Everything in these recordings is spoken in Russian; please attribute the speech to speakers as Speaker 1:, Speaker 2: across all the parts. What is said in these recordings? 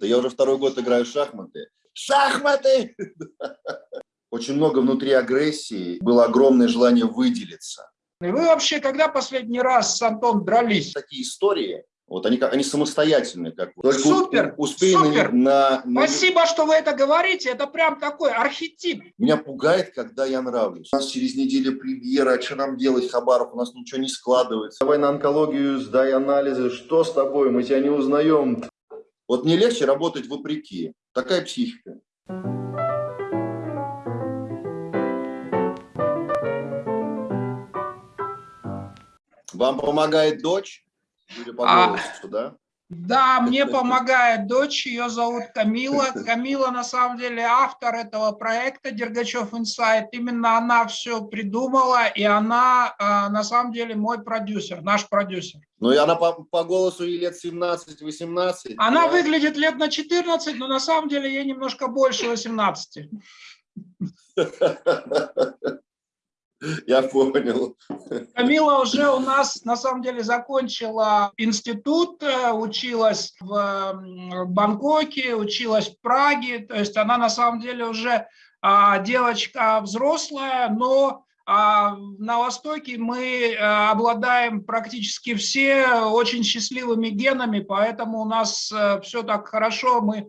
Speaker 1: Я уже второй год играю в шахматы. Шахматы! Очень много внутри агрессии, было огромное желание выделиться.
Speaker 2: И вы вообще когда последний раз с Антоном дрались?
Speaker 1: Такие истории, вот они, они самостоятельные. Как
Speaker 2: Только супер,
Speaker 1: успей
Speaker 2: супер.
Speaker 1: На, на...
Speaker 2: Спасибо, что вы это говорите. Это прям такой архетип.
Speaker 1: Меня пугает, когда я нравлюсь. У нас через неделю премьера, а что нам делать, Хабаров? У нас ничего не складывается. Давай на онкологию, сдай анализы. Что с тобой? Мы тебя не узнаем. Вот мне легче работать вопреки. Такая психика. Вам помогает дочь? Или по голосу, а, да?
Speaker 2: Да, мне помогает дочь, ее зовут Камила. Камила на самом деле автор этого проекта Дергачев Инсайт. Именно она все придумала, и она а, на самом деле мой продюсер, наш продюсер.
Speaker 1: Ну и она по, по голосу ей лет 17-18.
Speaker 2: Она да? выглядит лет на 14, но на самом деле ей немножко больше 18.
Speaker 1: Я понял.
Speaker 2: Камила уже у нас, на самом деле, закончила институт, э, училась в Бангкоке, училась в Праге. То есть она, на самом деле, уже а, девочка взрослая, но а, на Востоке мы э, обладаем практически все очень счастливыми генами, поэтому у нас э, все так хорошо, мы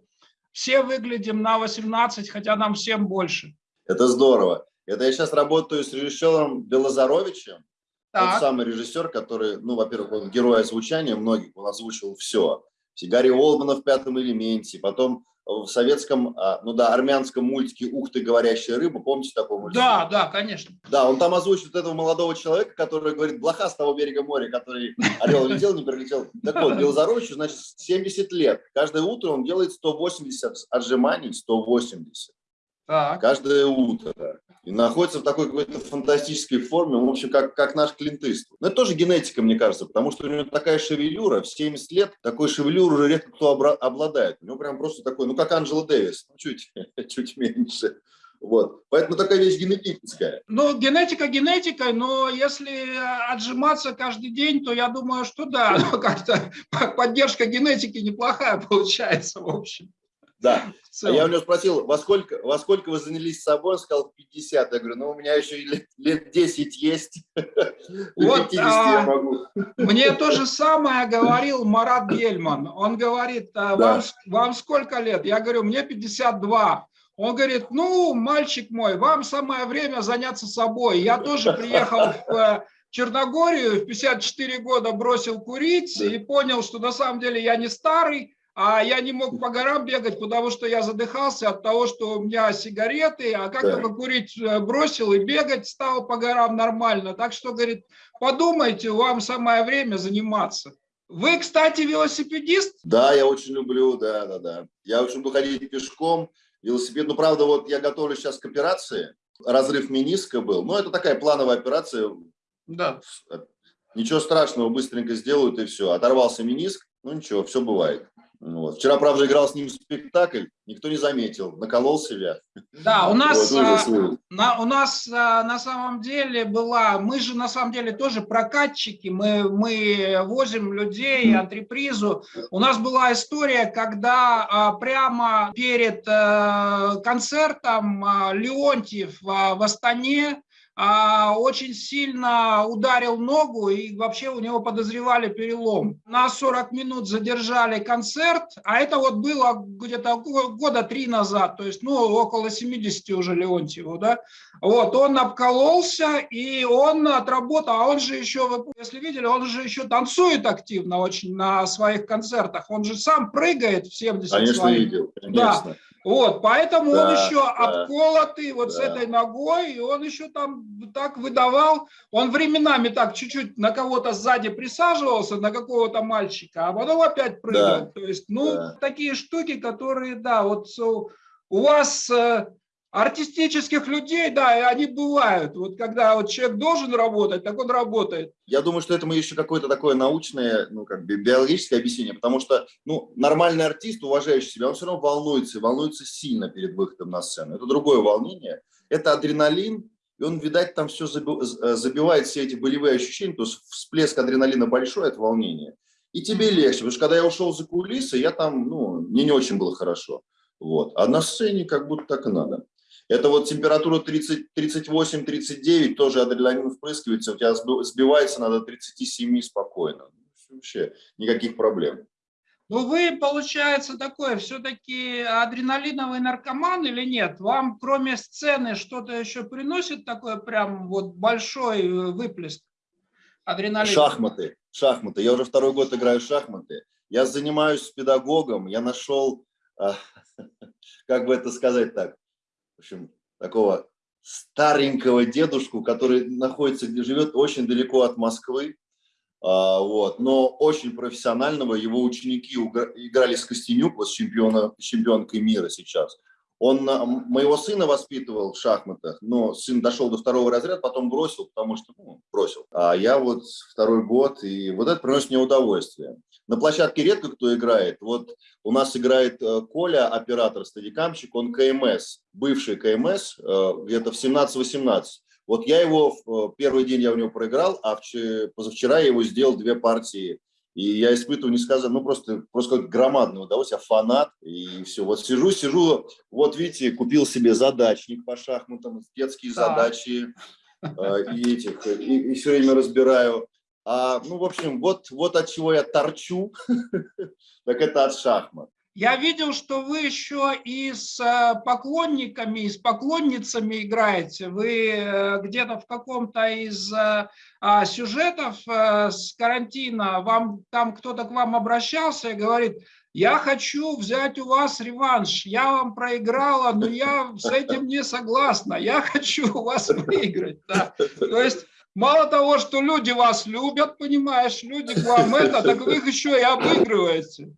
Speaker 2: все выглядим на 18, хотя нам всем больше.
Speaker 1: Это здорово. Это я сейчас работаю с режиссером Белозаровичем. Так. Тот самый режиссер, который, ну, во-первых, он герой озвучания многих, он озвучил все. Гарри Олмана в «Пятом элементе», потом в советском, а, ну да, армянском мультике «Ух ты, говорящая рыба», помните такой мультик?
Speaker 2: Да, да, конечно.
Speaker 1: Да, он там озвучит этого молодого человека, который говорит «Блоха с того берега моря», который орел летел, не прилетел. Так вот, Белозаровичу, значит, 70 лет. Каждое утро он делает 180 отжиманий, 180. Так. Каждое утро. И находится в такой какой-то фантастической форме, в общем, как, как наш клинтыст. Но это тоже генетика, мне кажется, потому что у него такая шевелюра, в 70 лет такой шевелюр уже редко кто обладает. У него прям просто такой, ну, как Анджела Дэвис, ну, чуть, чуть меньше. Вот. Поэтому такая вещь генетическая.
Speaker 2: Ну, генетика генетикой, но если отжиматься каждый день, то я думаю, что да, как-то поддержка генетики неплохая получается, в общем.
Speaker 1: Да. А я у него спросил, во сколько, во сколько вы занялись собой? Он сказал, 50. Я говорю, ну, у меня еще лет, лет 10 есть.
Speaker 2: Вот, а, могу. Мне то же самое говорил Марат Гельман. Он говорит, а, да. вам, вам сколько лет? Я говорю, мне 52. Он говорит, ну, мальчик мой, вам самое время заняться собой. Я тоже приехал в э, Черногорию, в 54 года бросил курить и понял, что на самом деле я не старый, а я не мог по горам бегать, потому что я задыхался от того, что у меня сигареты, а как да. только курить э, бросил и бегать стал по горам нормально. Так что, говорит, подумайте, вам самое время заниматься. Вы, кстати, велосипедист?
Speaker 1: Да, я очень люблю, да, да, да. Я очень люблю ходить пешком, велосипед. Ну, правда, вот я готовлю сейчас к операции, разрыв мениска был. Ну, это такая плановая операция. Да. Ничего страшного, быстренько сделают и все. Оторвался мениск, ну ничего, все бывает. Вот. Вчера, правда, играл с ним спектакль, никто не заметил, наколол себя.
Speaker 2: Да, у нас, вот, а, на, у нас а, на самом деле была, мы же на самом деле тоже прокатчики, мы, мы возим людей, антрепризу. У нас была история, когда а, прямо перед а, концертом Леонтьев в Астане очень сильно ударил ногу, и вообще у него подозревали перелом. На 40 минут задержали концерт, а это вот было где-то года три назад, то есть ну, около 70 уже Леонтьеву. Да? Вот, он обкололся, и он отработал, а он же еще, если видели, он же еще танцует активно очень на своих концертах, он же сам прыгает в 70
Speaker 1: Конечно, своих. видел, конечно.
Speaker 2: Да. Вот, поэтому да, он еще да, обколотый вот да. с этой ногой, и он еще там так выдавал. Он временами так чуть-чуть на кого-то сзади присаживался, на какого-то мальчика, а потом опять прыгал. Да, То есть, ну, да. такие штуки, которые, да, вот у вас э, Артистических людей, да, они бывают. Вот когда вот человек должен работать, так он работает.
Speaker 1: Я думаю, что этому еще какое-то такое научное, ну, как бы биологическое объяснение, потому что, ну, нормальный артист, уважающий себя, он все равно волнуется, волнуется сильно перед выходом на сцену. Это другое волнение, это адреналин, и он, видать, там все забивает все эти болевые ощущения, то есть всплеск адреналина большой, это волнение. и тебе легче. Потому что когда я ушел за кулисы, я там, ну, мне не очень было хорошо. Вот. А на сцене как будто так и надо. Это вот температура 38-39, тоже адреналин впрыскивается, у тебя сбивается надо 37 спокойно. Вообще никаких проблем.
Speaker 2: Ну, вы, получается, такой все-таки адреналиновый наркоман или нет? Вам, кроме сцены, что-то еще приносит такой прям вот большой э, выплеск
Speaker 1: адреналина? Шахматы, шахматы. Я уже второй год играю в шахматы. Я занимаюсь с педагогом, я нашел, а, как бы это сказать так, в общем, такого старенького дедушку, который находится, где живет, очень далеко от Москвы. А, вот, но очень профессионального. Его ученики играли с Костенюк, вот чемпиона, чемпионкой мира сейчас. Он моего сына воспитывал в шахматах, но сын дошел до второго разряда, потом бросил, потому что ну, бросил. А я вот второй год, и вот это приносит мне удовольствие. На площадке редко кто играет. Вот у нас играет э, Коля, оператор, стадикамщик, он КМС, бывший КМС, э, где-то в 17-18. Вот я его, э, первый день я у него проиграл, а позавчера я его сделал две партии. И я испытываю несказанно, ну просто, просто как громадное удовольствие, я фанат, и все. Вот сижу, сижу, вот видите, купил себе задачник по шахматам, детские да. задачи, э, и этих, и, и все время разбираю. А, ну, в общем, вот, вот от чего я торчу, так это от шахмат.
Speaker 2: Я видел, что вы еще и с э, поклонниками, и с поклонницами играете. Вы э, где-то в каком-то из э, а, сюжетов с карантина, вам там кто-то к вам обращался и говорит, я хочу взять у вас реванш, я вам проиграла, но я с этим не согласна, я хочу у вас выиграть. Да. То есть мало того, что люди вас любят, понимаешь, люди к вам это, так вы их еще и обыгрываете.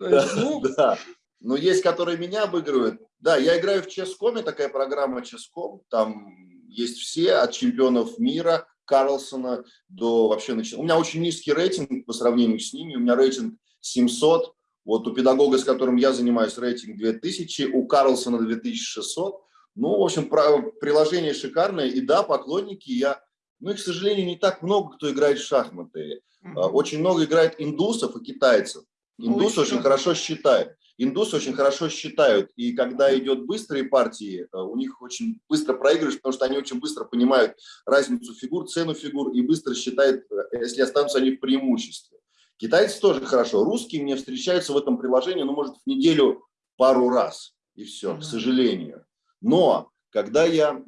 Speaker 1: Есть, ну... да. Но есть, которые меня обыгрывают. Да, я играю в Ческоме, такая программа Ческом. Там есть все, от чемпионов мира, Карлсона до вообще... У меня очень низкий рейтинг по сравнению с ними. У меня рейтинг 700. Вот у педагога, с которым я занимаюсь, рейтинг 2000, у Карлсона 2600. Ну, в общем, приложение шикарное. И да, поклонники я... Ну, и, к сожалению, не так много, кто играет в шахматы. -hmm. Очень много играет индусов и китайцев. Индусы очень хорошо считают. Индусы очень хорошо считают, и когда идет быстрые партии, э, у них очень быстро проигрываешь, потому что они очень быстро понимают разницу фигур, цену фигур, и быстро считают, э, если останутся они в преимуществе. Китайцы тоже хорошо. Русские мне встречаются в этом приложении, ну, может, в неделю пару раз, и все, к сожалению. Но когда я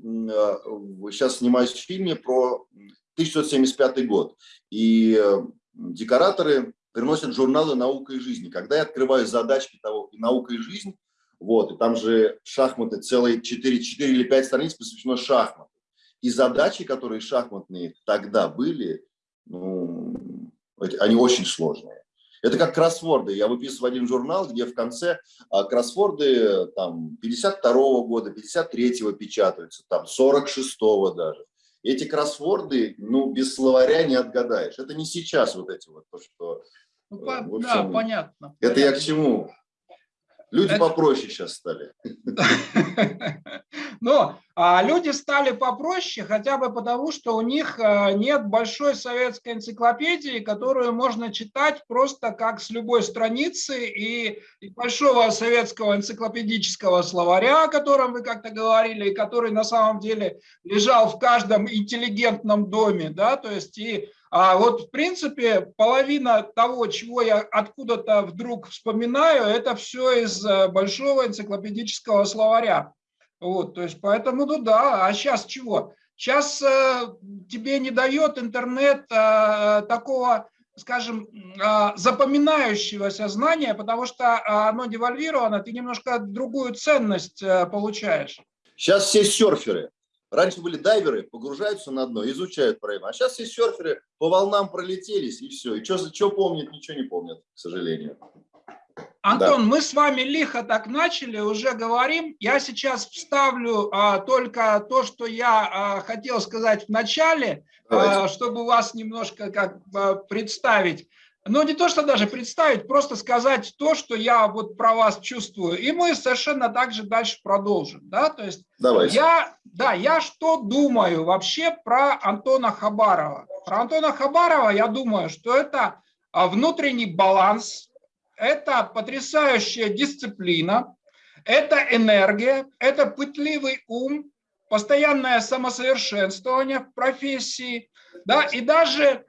Speaker 1: сейчас э, снимаюсь в фильме про 1975 год, и декораторы приносят журналы «Наука и жизнь». Когда я открываю задачки того «Наука и жизнь», вот, и там же шахматы, целые 4, 4 или 5 страниц посвящено шахматам. И задачи, которые шахматные тогда были, ну, они очень сложные. Это как кроссворды. Я выписываю один журнал, где в конце а, кроссворды там 52 -го года, 53-го печатаются, там 46-го даже. Эти кроссворды, ну, без словаря не отгадаешь. Это не сейчас вот эти вот, то, что
Speaker 2: ну, по, общем, да, понятно.
Speaker 1: Это я к чему? Люди это... попроще сейчас стали.
Speaker 2: Но а люди стали попроще хотя бы потому, что у них а, нет большой советской энциклопедии, которую можно читать просто как с любой страницы, и, и большого советского энциклопедического словаря, о котором вы как-то говорили, и который на самом деле лежал в каждом интеллигентном доме, да, то есть и а вот, в принципе, половина того, чего я откуда-то вдруг вспоминаю, это все из э, большого энциклопедического словаря. Вот, то есть, поэтому, ну да, а сейчас чего? Сейчас э, тебе не дает интернет э, такого, скажем, э, запоминающегося знания, потому что оно девальвировано, ты немножко другую ценность э, получаешь.
Speaker 1: Сейчас все серферы. Раньше были дайверы, погружаются на дно, изучают проем. А сейчас все серферы по волнам пролетелись, и все. И что, что помнят, ничего не помнят, к сожалению.
Speaker 2: Антон, да. мы с вами лихо так начали, уже говорим. Я сейчас вставлю а, только то, что я а, хотел сказать в начале, а, чтобы вас немножко как а, представить. Но не то, что даже представить, просто сказать то, что я вот про вас чувствую. И мы совершенно так же дальше продолжим. Да? То есть Давайте. Я, да, я что думаю вообще про Антона Хабарова? Про Антона Хабарова я думаю, что это внутренний баланс, это потрясающая дисциплина, это энергия, это пытливый ум, постоянное самосовершенствование в профессии, да, и даже а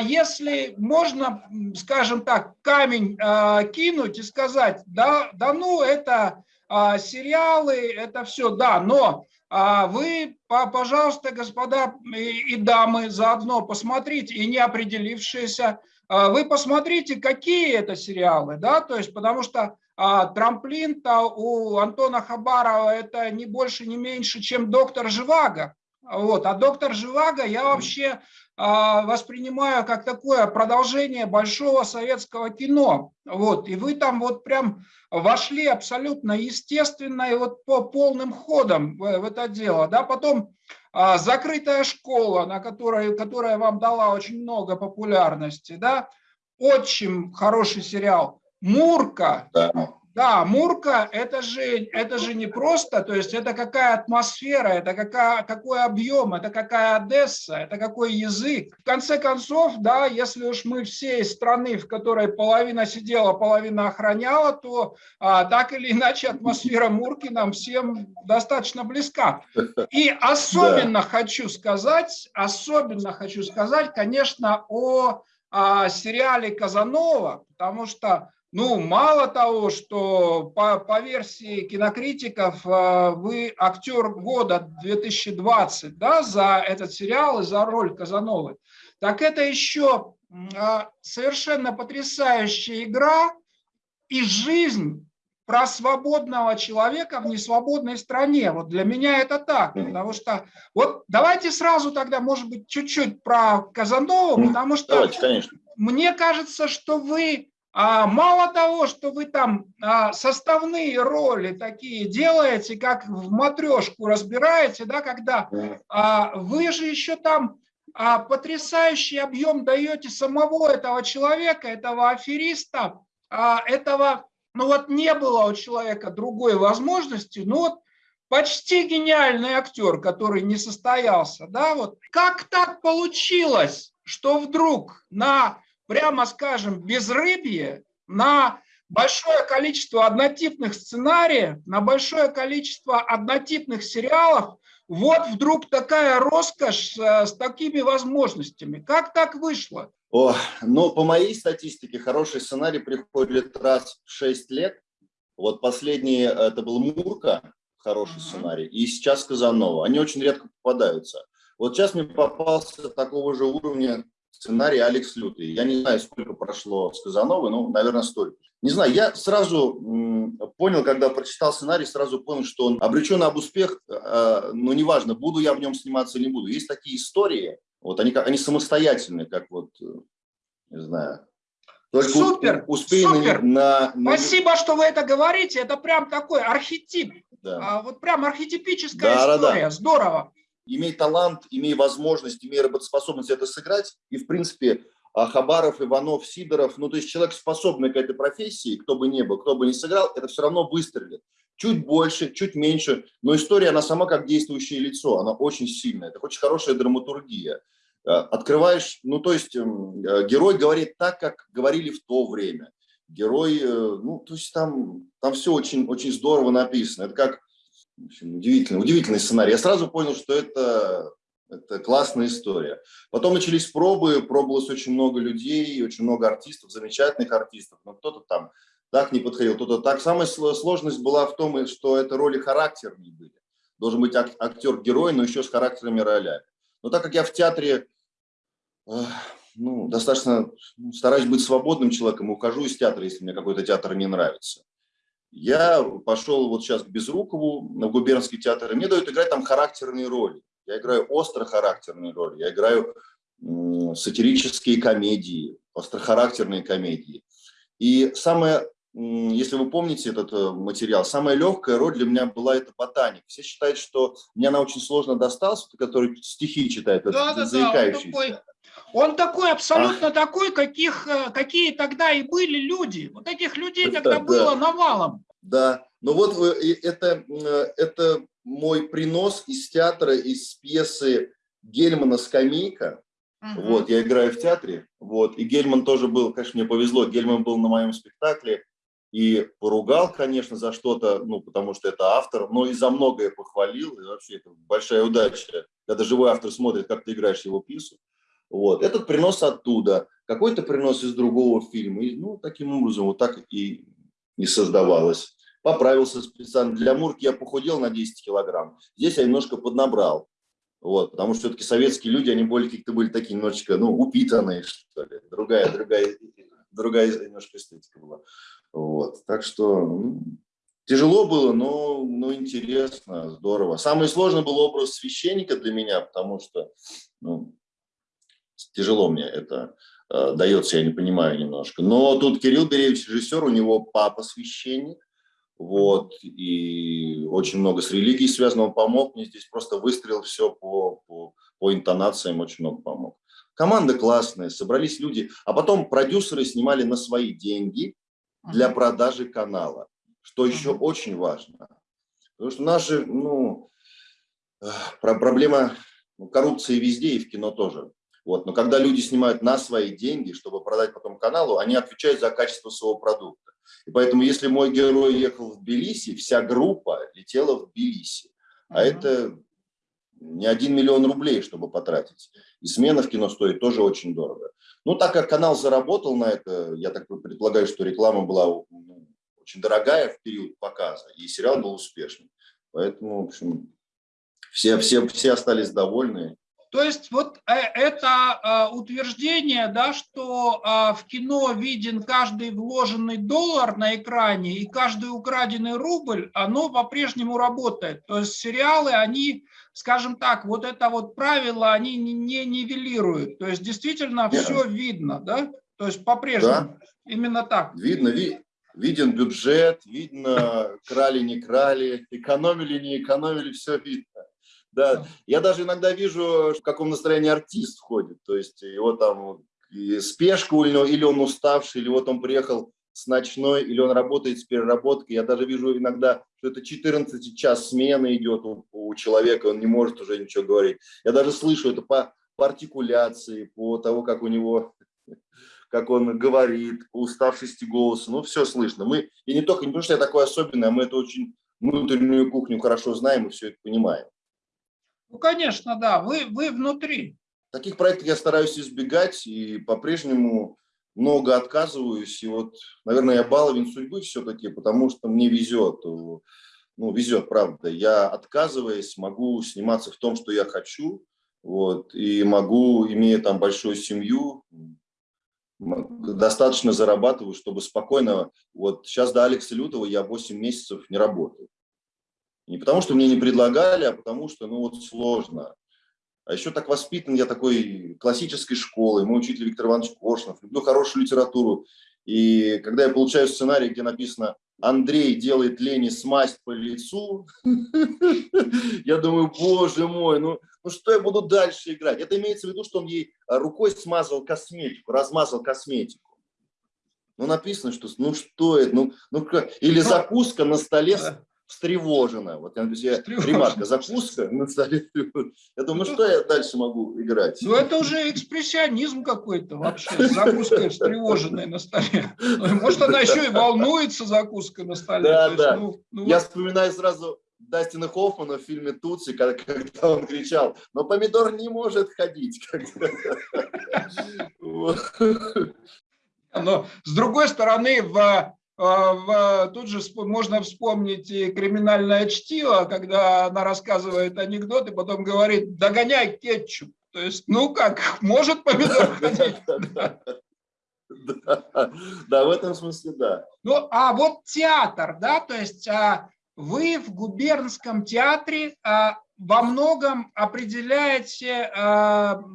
Speaker 2: если можно, скажем так, камень а, кинуть и сказать, да, да ну, это а, сериалы, это все, да, но а вы, пожалуйста, господа и, дамы, заодно посмотрите, и не определившиеся, а, вы посмотрите, какие это сериалы, да, то есть, потому что а трамплин-то у Антона Хабарова это не больше, не меньше, чем доктор Живаго. Вот. А доктор Живаго я вообще а, воспринимаю как такое продолжение большого советского кино. Вот. И вы там вот прям вошли абсолютно естественно и вот по полным ходом в, в это дело. Да? Потом а, закрытая школа, на которой, которая вам дала очень много популярности. Да? Очень хороший сериал. Мурка. Да. Да, Мурка это же, это же не просто, то есть это какая атмосфера, это какая, какой объем, это какая Одесса, это какой язык. В конце концов, да, если уж мы все из страны, в которой половина сидела, половина охраняла, то а, так или иначе атмосфера Мурки нам всем достаточно близка. И особенно да. хочу сказать, особенно хочу сказать, конечно, о, о сериале Казанова, потому что ну, мало того, что по, по версии кинокритиков э, вы актер года 2020 да, за этот сериал и за роль Казановой, так это еще э, совершенно потрясающая игра и жизнь про свободного человека в несвободной стране. Вот для меня это так, потому что вот давайте сразу тогда, может быть, чуть-чуть про Казанову, потому что давайте, конечно. мне кажется, что вы а мало того, что вы там а, составные роли такие делаете, как в матрешку разбираете, да, когда а, вы же еще там потрясающий объем даете самого этого человека, этого афериста, этого, ну вот не было у человека другой возможности, ну вот почти гениальный актер, который не состоялся, да, вот. Как так получилось, что вдруг на прямо скажем, безрыбье на большое количество однотипных сценариев, на большое количество однотипных сериалов, вот вдруг такая роскошь э, с такими возможностями. Как так вышло?
Speaker 1: О, ну, по моей статистике, хороший сценарий приходит раз в 6 лет. Вот последний, э, это был Мурка, хороший uh -huh. сценарий, и сейчас Казанова. Они очень редко попадаются. Вот сейчас мне попался такого же уровня сценарий Алекс Лютый. Я не знаю, сколько прошло с Казановой, но, наверное, столько. Не знаю, я сразу понял, когда прочитал сценарий, сразу понял, что он обречен об успех, э, но неважно, буду я в нем сниматься или не буду. Есть такие истории, вот они, они самостоятельные, как вот, э, не знаю,
Speaker 2: только супер, успеем супер. На, на... Спасибо, что вы это говорите. Это прям такой архетип. Да. А, вот прям архетипическая да, история. Да, да. Здорово
Speaker 1: имей талант, имей возможность, имей работоспособность это сыграть. И, в принципе, а, Хабаров, Иванов, Сидоров, ну, то есть человек, способный к этой профессии, кто бы ни был, кто бы ни сыграл, это все равно выстрелит. Чуть больше, чуть меньше, но история, она сама как действующее лицо, она очень сильная, это очень хорошая драматургия. А, открываешь, ну, то есть эм, э, герой говорит так, как говорили в то время. Герой, э, ну, то есть там, там все очень, очень здорово написано. Это как общем, удивительный, удивительный сценарий. Я сразу понял, что это, это классная история. Потом начались пробы, пробовалось очень много людей, очень много артистов, замечательных артистов, но кто-то там так не подходил, кто-то так. Самая сложность была в том, что это роли характерные были. Должен быть актер-герой, но еще с характерными ролями. Но так как я в театре ну, достаточно ну, стараюсь быть свободным человеком, ухожу из театра, если мне какой-то театр не нравится. Я пошел вот сейчас к Безрукову на губернский театр, и мне дают играть там характерные роли. Я играю остро-характерные роли, я играю сатирические комедии, острохарактерные комедии. И самое, если вы помните этот э, материал, самая легкая роль для меня была это ботаник. Все считают, что мне она очень сложно досталась, который стихи читает, да, да, заикающийся. Да, он такой,
Speaker 2: он такой, абсолютно а. такой, каких, э, какие тогда и были люди. Вот этих людей тогда да, было навалом.
Speaker 1: Да, но вот э, это, это мой принос из театра, из пьесы Гельмана «Скамейка». Угу. Вот, я играю в театре, вот, и Гельман тоже был, конечно, мне повезло, Гельман был на моем спектакле, и поругал, конечно, за что-то, ну, потому что это автор, но и за многое похвалил, и вообще это большая удача, когда живой автор смотрит, как ты играешь его пьесу. Вот. Этот принос оттуда, какой-то принос из другого фильма, и, ну, таким образом вот так и не создавалось. Поправился специально. Для Мурки я похудел на 10 килограмм, здесь я немножко поднабрал. Вот, потому что все-таки советские люди, они более как-то были такие немножечко, ну, упитанные, что ли. Другая, другая, другая немножко эстетика была. Вот, так что ну, тяжело было, но, но интересно, здорово. Самый сложный был образ священника для меня, потому что ну, тяжело мне это э, дается, я не понимаю немножко. Но тут Кирилл Беревич режиссер, у него папа священник, вот, и очень много с религией связано, он помог мне здесь, просто выстрелил все по, по, по интонациям, очень много помог. Команда классная, собрались люди, а потом продюсеры снимали на свои деньги для продажи канала, что еще очень важно. Потому что наши, ну, проблема ну, коррупции везде и в кино тоже. Вот. Но когда люди снимают на свои деньги, чтобы продать потом каналу, они отвечают за качество своего продукта. И поэтому, если мой герой ехал в Тбилиси, вся группа летела в Тбилиси. А это не один миллион рублей, чтобы потратить. И смена в кино стоит тоже очень дорого. Ну, так как канал заработал на это, я так предполагаю, что реклама была ну, очень дорогая в период показа, и сериал был успешным. Поэтому, в общем, все, все, все остались довольны.
Speaker 2: То есть вот э, это э, утверждение, да, что э, в кино виден каждый вложенный доллар на экране и каждый украденный рубль, оно по-прежнему работает. То есть сериалы, они, скажем так, вот это вот правило, они не нивелируют. То есть действительно все видно, да? То есть по-прежнему да. именно так.
Speaker 1: Видно, ви виден бюджет, видно, крали, не крали, экономили, не экономили, все видно. Да, я даже иногда вижу, в каком настроении артист входит. То есть его там спешка у него, или он уставший, или вот он приехал с ночной, или он работает с переработкой. Я даже вижу иногда, что это 14 час смены идет у, у человека, он не может уже ничего говорить. Я даже слышу это по, по артикуляции, по того, как у него, как он говорит, по уставшести голоса. Ну, все слышно. Мы, и не только, не потому что я такой особенный, а мы это очень внутреннюю кухню хорошо знаем и все это понимаем.
Speaker 2: Ну, конечно, да, вы, вы внутри.
Speaker 1: Таких проектов я стараюсь избегать и по-прежнему много отказываюсь. И вот, наверное, я баловин судьбы все-таки, потому что мне везет. Ну, везет, правда. Я, отказываясь, могу сниматься в том, что я хочу. Вот, и могу, имея там большую семью, достаточно зарабатываю, чтобы спокойно... Вот сейчас до Алекса Лютого я 8 месяцев не работаю. Не потому, что мне не предлагали, а потому что, ну вот, сложно. А еще так воспитан я такой классической школы, мой учитель Виктор Иванович Коршнов, люблю хорошую литературу. И когда я получаю сценарий, где написано «Андрей делает Лене смазь по лицу», я думаю, боже мой, ну, ну что я буду дальше играть? Это имеется в виду, что он ей рукой смазал косметику, размазал косметику. Ну, написано, что, ну что это, ну, ну или закуска на столе встревожена. Вот я написал, ремарка, закуска на столе. Я думаю, ну что я дальше могу играть?
Speaker 2: Ну это уже экспрессионизм какой-то вообще, закуска встревоженная на столе. Может она еще и волнуется закуской на столе.
Speaker 1: Да, да. Ну, ну, я вспоминаю сразу Дастина Хоффмана в фильме «Тутси», когда, когда он кричал, но помидор не может ходить.
Speaker 2: Но с другой стороны, в а, тут же можно вспомнить и криминальное чтиво, когда она рассказывает анекдот и потом говорит, догоняй кетчуп. То есть, ну как, может помидор ходить?
Speaker 1: Да, в этом смысле, да.
Speaker 2: Ну, а вот театр, да, то есть а, вы в губернском театре а, во многом определяете,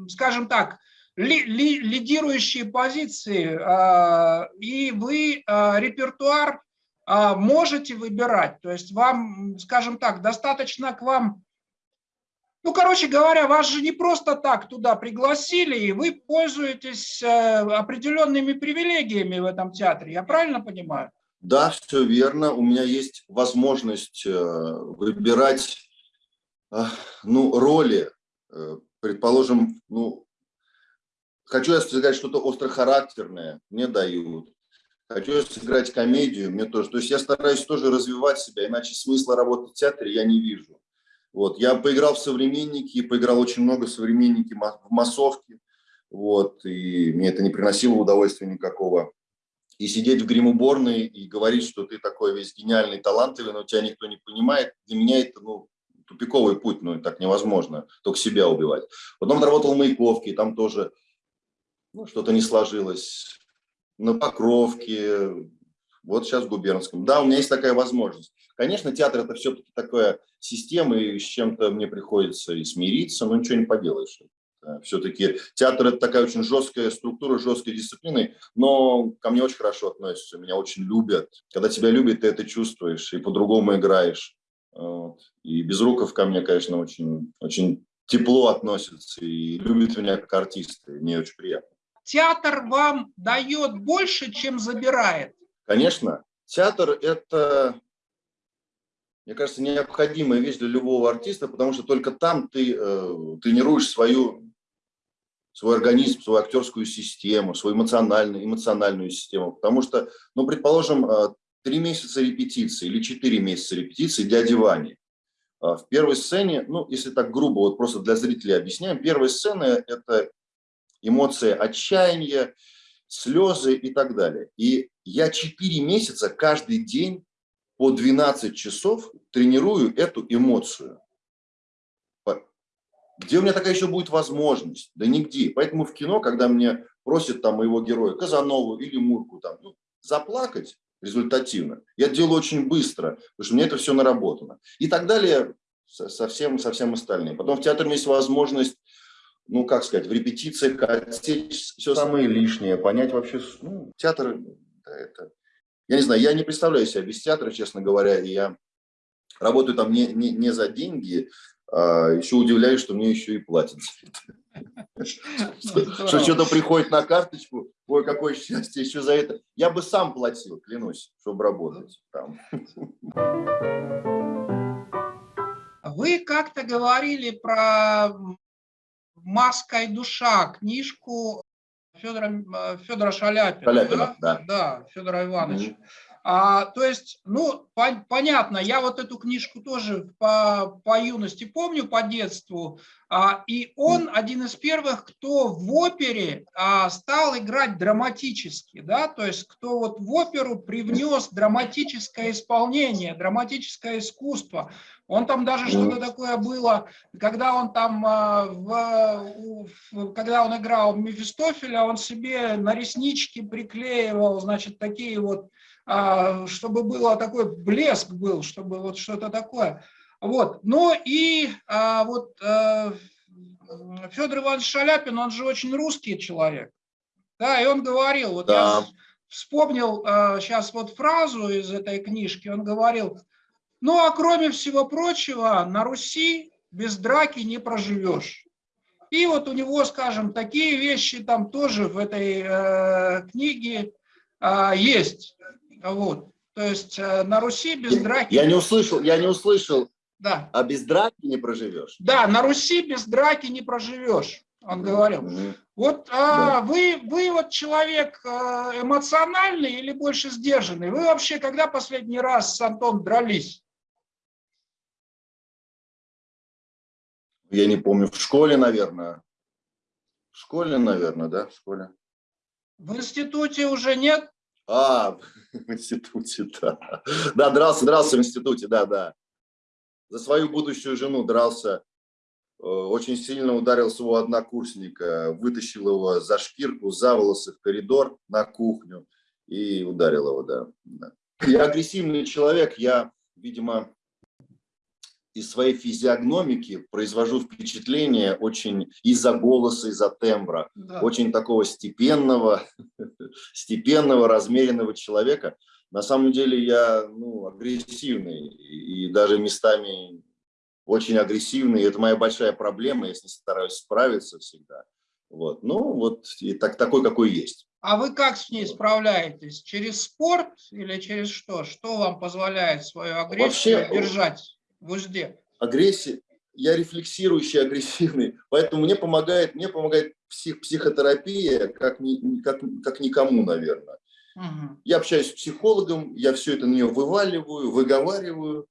Speaker 2: скажем так, ли, ли, лидирующие позиции, а, и вы а, репертуар а, можете выбирать. То есть вам, скажем так, достаточно к вам... Ну, короче говоря, вас же не просто так туда пригласили, и вы пользуетесь определенными привилегиями в этом театре. Я правильно понимаю?
Speaker 1: Да, все верно. У меня есть возможность э, выбирать э, ну, роли, э, предположим, ну, Хочу я сыграть что-то острохарактерное, мне дают. Хочу я сыграть комедию, мне тоже. То есть я стараюсь тоже развивать себя, иначе смысла работать в театре я не вижу. Вот. Я поиграл в современники, поиграл очень много современники, в массовке. Вот. И мне это не приносило удовольствия никакого. И сидеть в грим-уборной и говорить, что ты такой весь гениальный, талантливый, но тебя никто не понимает, для меня это ну, тупиковый путь, ну так невозможно, только себя убивать. Потом работал в Маяковке, там тоже ну, что-то не сложилось. На Покровке, вот сейчас в Губернском. Да, у меня есть такая возможность. Конечно, театр это все-таки такая система, и с чем-то мне приходится и смириться, но ничего не поделаешь. Все-таки театр это такая очень жесткая структура, жесткая дисциплина, но ко мне очень хорошо относятся, меня очень любят. Когда тебя любят, ты это чувствуешь и по-другому играешь. Вот. И Безруков ко мне, конечно, очень, очень тепло относится и любит меня как артиста. Мне очень приятно.
Speaker 2: Театр вам дает больше, чем забирает?
Speaker 1: Конечно. Театр – это, мне кажется, необходимая вещь для любого артиста, потому что только там ты э, тренируешь свою, свой организм, свою актерскую систему, свою эмоциональную, эмоциональную систему. Потому что, ну, предположим, э, три месяца репетиции или четыре месяца репетиции «Дяди Вани». А, в первой сцене, ну, если так грубо, вот просто для зрителей объясняем, первая сцена – это эмоции отчаяния, слезы и так далее. И я четыре месяца каждый день по 12 часов тренирую эту эмоцию. Где у меня такая еще будет возможность? Да нигде. Поэтому в кино, когда мне просят там моего героя Казанову или Мурку там, ну, заплакать, результативно. Я делаю очень быстро, потому что меня это все наработано. И так далее со всем, со всем остальным. Потом в театре есть возможность, ну, как сказать, в репетициях отсечь все самое лишнее, понять вообще, ну, театр, да, это... Я не знаю, я не представляю себя без театра, честно говоря, и я работаю там не, не, не за деньги, а еще удивляюсь, что мне еще и платят это. Что что-то приходит на карточку, ой, какое счастье, еще за это. Я бы сам платил, клянусь, чтобы работать там.
Speaker 2: Вы как-то говорили про «Маска и душа», книжку Федора, Федора Шаляпина.
Speaker 1: Шаляпина, да?
Speaker 2: Да, да Федора Ивановича. -hmm. А, то есть, ну, по, понятно, я вот эту книжку тоже по, по юности помню, по детству, а, и он один из первых, кто в опере а, стал играть драматически, да, то есть, кто вот в оперу привнес драматическое исполнение, драматическое искусство. Он там даже что-то такое было, когда он там, а, в, в, когда он играл Мефистофеля, он себе на реснички приклеивал, значит, такие вот чтобы было такой блеск был, чтобы вот что-то такое. Вот. Ну и а, вот а, Федор Иванович Шаляпин, он же очень русский человек. Да, и он говорил, вот да. я вспомнил а, сейчас вот фразу из этой книжки, он говорил, ну а кроме всего прочего, на Руси без драки не проживешь. И вот у него, скажем, такие вещи там тоже в этой э, книге э, есть. Вот. То есть э, на Руси без драки...
Speaker 1: Я не услышал, я не услышал. Да. А без драки не проживешь?
Speaker 2: Да, на Руси без драки не проживешь, он говорил. Mm Вот а, да. вы, вы вот человек э, эмоциональный или больше сдержанный? Вы вообще когда последний раз с Антоном дрались?
Speaker 1: Я не помню, в школе, наверное. В школе, наверное, да, в школе.
Speaker 2: В институте уже нет?
Speaker 1: А, в институте, да. Да, дрался, дрался в институте, да, да. За свою будущую жену дрался. Э, очень сильно ударил своего однокурсника, вытащил его за шкирку, за волосы в коридор на кухню и ударил его, да. Я агрессивный человек, я, видимо, из своей физиогномики произвожу впечатление очень из-за голоса, из-за тембра, да. очень такого степенного, степенного, размеренного человека. На самом деле я ну, агрессивный и даже местами очень агрессивный. Это моя большая проблема, я с ней стараюсь справиться всегда. Вот. Ну, вот и так, такой, какой есть.
Speaker 2: А вы как с ней справляетесь? Через спорт или через что? Что вам позволяет свою агрессию Вообще, держать? В узде?
Speaker 1: Агрессия. Я рефлексирующий, агрессивный, поэтому мне помогает, мне помогает псих, психотерапия как, ни, как, как никому, наверное. Угу. Я общаюсь с психологом, я все это на нее вываливаю, выговариваю.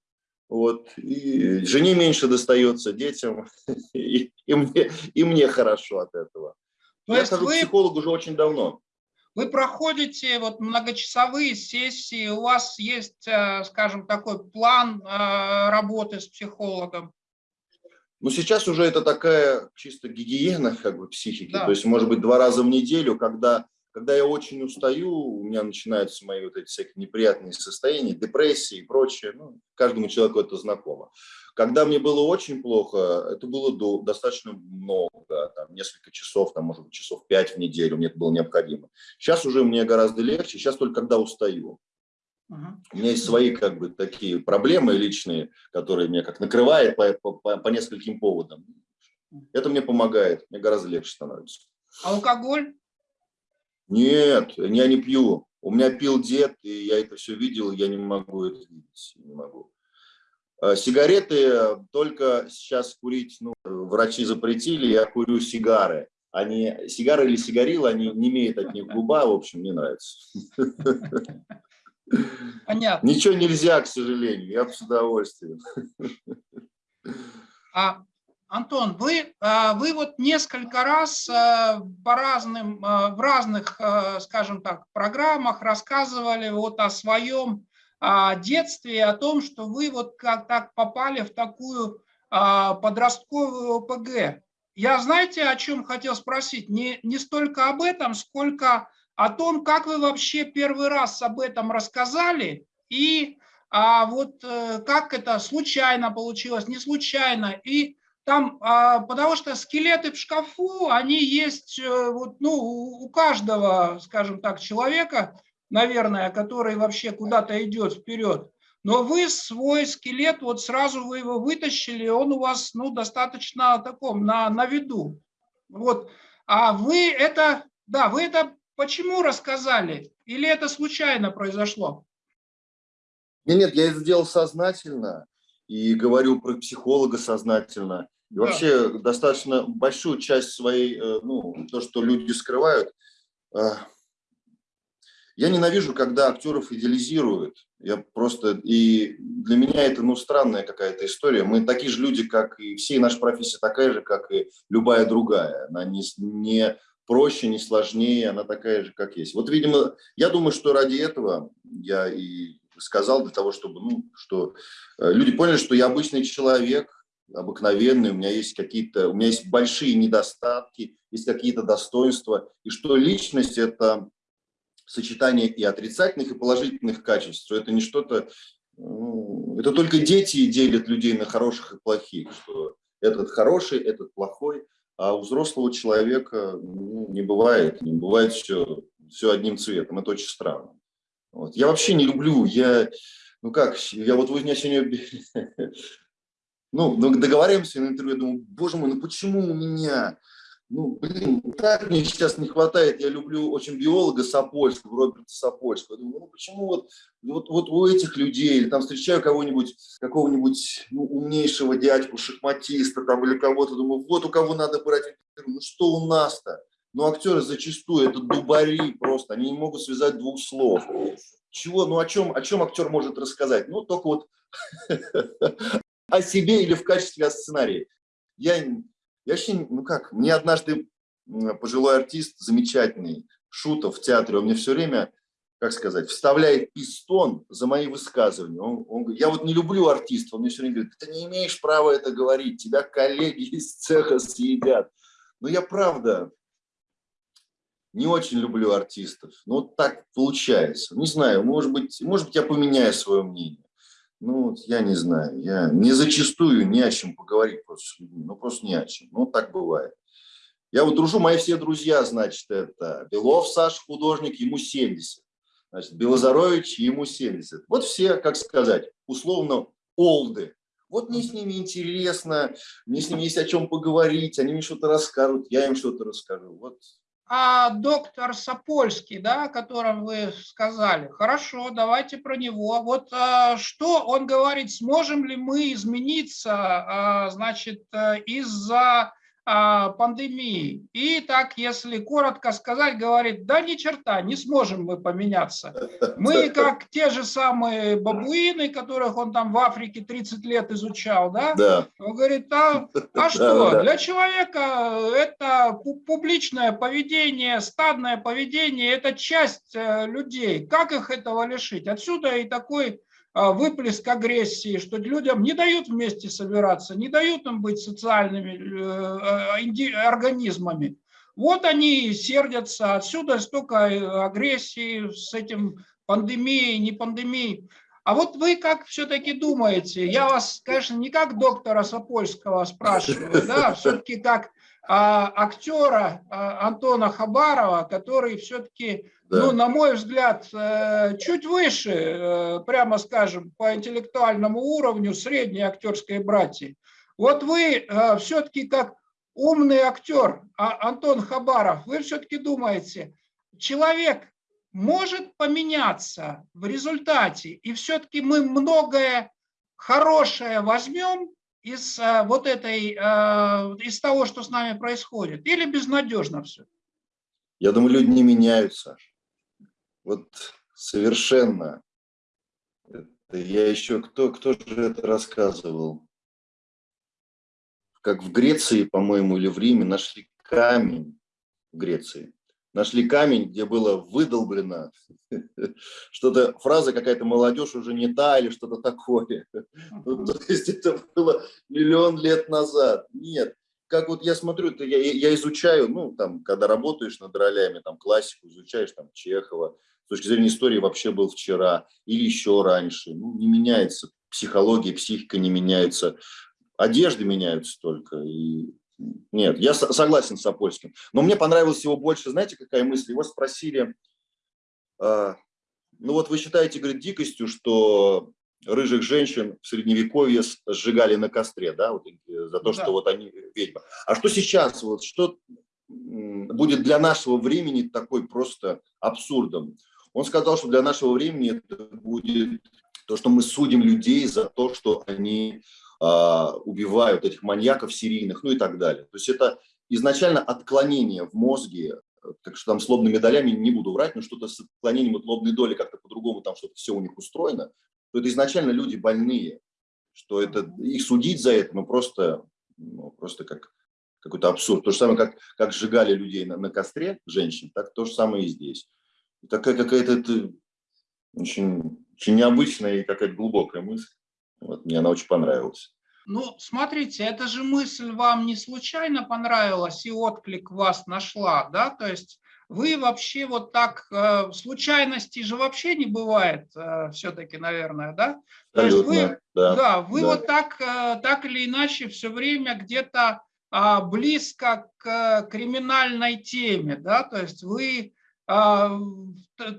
Speaker 1: Вот, и жене меньше достается, детям, и, и, мне, и мне хорошо от этого. То я хожу вы... к психологу уже очень давно.
Speaker 2: Вы проходите вот многочасовые сессии, у вас есть, э, скажем, такой план э, работы с психологом?
Speaker 1: Ну, сейчас уже это такая чисто гигиена как бы психики. Да. То есть, может быть, два раза в неделю, когда, когда я очень устаю, у меня начинаются мои вот эти всякие неприятные состояния, депрессии и прочее. Ну, каждому человеку это знакомо. Когда мне было очень плохо, это было до, достаточно много, там, несколько часов, там, может быть, часов пять в неделю мне это было необходимо. Сейчас уже мне гораздо легче, сейчас только когда устаю. У меня есть свои как бы такие проблемы личные, которые меня как накрывает по, по, по нескольким поводам. Это мне помогает, мне гораздо легче становится.
Speaker 2: Алкоголь?
Speaker 1: Нет, я не пью. У меня пил дед, и я это все видел, я не могу это видеть, не могу. А сигареты только сейчас курить, ну, врачи запретили, я курю сигары. Они, сигары или сигарилы, они не имеют от них губа, в общем, не нравится. Понятно. Ничего нельзя, к сожалению, я бы с удовольствием.
Speaker 2: А, Антон, вы, а, вы вот несколько раз а, по разным, а, в разных, скажем так, программах рассказывали вот о своем детстве, о том, что вы вот как так попали в такую подростковую ОПГ. Я, знаете, о чем хотел спросить? Не, не столько об этом, сколько о том, как вы вообще первый раз об этом рассказали и а вот э, как это случайно получилось, не случайно. И там, а, потому что скелеты в шкафу, они есть э, вот, ну, у каждого, скажем так, человека, наверное, который вообще куда-то идет вперед. Но вы свой скелет, вот сразу вы его вытащили, он у вас ну, достаточно таком, на, на виду. Вот. А вы это, да, вы это Почему рассказали? Или это случайно произошло?
Speaker 1: Нет, нет, я это сделал сознательно и говорю про психолога сознательно. И да. вообще достаточно большую часть своей, э, ну, то, что люди скрывают. Э, я ненавижу, когда актеров идеализируют. Я просто, и для меня это, ну, странная какая-то история. Мы такие же люди, как и все, и наша профессия такая же, как и любая другая. Она не, не проще, не сложнее, она такая же, как есть. Вот, видимо, я думаю, что ради этого я и сказал, для того, чтобы, ну, что э, люди поняли, что я обычный человек, обыкновенный, у меня есть какие-то, у меня есть большие недостатки, есть какие-то достоинства, и что личность – это сочетание и отрицательных, и положительных качеств, что это не что-то, ну, это только дети делят людей на хороших и плохих, что этот хороший, этот плохой, а у взрослого человека ну, не бывает, не бывает все, все одним цветом. Это очень странно. Вот. Я вообще не люблю, я, ну как, я вот меня сегодня, ну, договариваемся на интервью, я думаю, боже мой, ну почему у меня ну, блин, так мне сейчас не хватает. Я люблю очень биолога Сапольского, Роберта Сапольского. думаю, ну почему вот, вот, вот у этих людей, или там встречаю кого-нибудь, какого-нибудь ну, умнейшего дядьку, шахматиста там или кого-то, думаю, вот у кого надо брать интервью. Ну что у нас-то? Ну актеры зачастую это дубари просто, они не могут связать двух слов. Чего, ну о чем, о чем актер может рассказать? Ну только вот о себе или в качестве сценария. Я я вообще, ну как, мне однажды пожилой артист, замечательный, Шутов в театре, он мне все время, как сказать, вставляет пистон за мои высказывания. Он, он говорит, я вот не люблю артистов, он мне все время говорит, ты не имеешь права это говорить, тебя коллеги из цеха съедят. Но я правда не очень люблю артистов. Ну, вот так получается. Не знаю, может быть, может быть, я поменяю свое мнение. Ну, я не знаю, я не зачастую не о чем поговорить просто с людьми, ну, просто не о чем, ну, так бывает. Я вот дружу, мои все друзья, значит, это Белов Саш, художник, ему 70, значит, Белозарович, ему 70. Вот все, как сказать, условно, олды. Вот мне с ними интересно, мне с ними есть о чем поговорить, они мне что-то расскажут, я им что-то расскажу. Вот
Speaker 2: а доктор Сапольский, да, о котором вы сказали. Хорошо, давайте про него. Вот а, что он говорит, сможем ли мы измениться, а, значит, э, из-за пандемии. И так, если коротко сказать, говорит, да ни черта, не сможем мы поменяться. Мы как те же самые бабуины, которых он там в Африке 30 лет изучал, да?
Speaker 1: да.
Speaker 2: Он говорит, а, а что, для человека это публичное поведение, стадное поведение, это часть э, людей. Как их этого лишить? Отсюда и такой а, выплеск агрессии, что людям не дают вместе собираться, не дают им быть социальными э, э, организмами. Вот они сердятся, отсюда столько э, агрессии с этим пандемией, не пандемией. А вот вы как все-таки думаете, я вас, конечно, не как доктора Сапольского спрашиваю, да, все-таки как а, актера а, Антона Хабарова, который все-таки да. ну, на мой взгляд, э, чуть выше, э, прямо скажем, по интеллектуальному уровню средней актерской братьи. Вот вы э, все-таки как умный актер а, Антон Хабаров, вы все-таки думаете, человек может поменяться в результате, и все-таки мы многое хорошее возьмем из вот этой, из того, что с нами происходит, или безнадежно все?
Speaker 1: Я думаю, люди не меняются. Вот совершенно. Это я еще, кто, кто же это рассказывал? Как в Греции, по-моему, или в Риме нашли камень в Греции. Нашли камень, где было выдолблено что-то, фраза какая-то «молодежь уже не та» или что-то такое. Ну, то есть это было миллион лет назад. Нет, как вот я смотрю, это я, я изучаю, ну, там, когда работаешь над ролями, там, классику изучаешь, там, Чехова, с точки зрения истории вообще был вчера или еще раньше. Ну, не меняется психология, психика не меняется, одежды меняются только. И... Нет, я согласен с Апольским. Но мне понравилось его больше, знаете, какая мысль? Его спросили, э, ну вот вы считаете, говорит, дикостью, что рыжих женщин в средневековье сжигали на костре, да, вот, за то, да. что вот они ведьмы. А что сейчас, вот, что будет для нашего времени такой просто абсурдом? Он сказал, что для нашего времени это будет то, что мы судим людей за то, что они убивают этих маньяков серийных, ну и так далее. То есть это изначально отклонение в мозге, так что там с лобными долями не буду врать, но что-то с отклонением от лобной доли как-то по-другому там что-то все у них устроено, то это изначально люди больные, что это их судить за это, ну просто, ну, просто как какой-то абсурд. То же самое, как, как сжигали людей на, на костре, женщин, так то же самое и здесь такая какая-то очень, очень необычная и какая-то глубокая мысль. Вот, мне она очень понравилась.
Speaker 2: Ну, смотрите, эта же мысль вам не случайно понравилась и отклик вас нашла, да? То есть вы вообще вот так, э, случайностей же вообще не бывает э, все-таки, наверное, да? То есть вы, да, да, вы да. вот так, э, так или иначе все время где-то э, близко к криминальной теме, да? То есть вы а,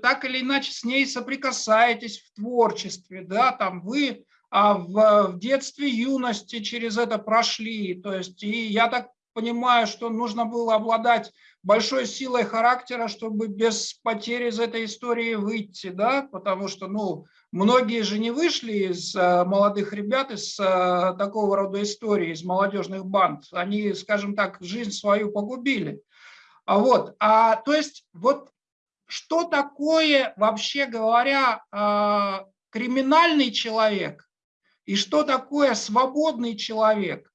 Speaker 2: так или иначе с ней соприкасаетесь в творчестве, да, там вы а, в, в детстве, юности через это прошли, то есть и я так понимаю, что нужно было обладать большой силой характера, чтобы без потери из этой истории выйти, да, потому что, ну, многие же не вышли из э, молодых ребят из э, такого рода истории, из молодежных банд, они, скажем так, жизнь свою погубили. А вот, а, то есть вот что такое, вообще говоря, а, криминальный человек и что такое свободный человек.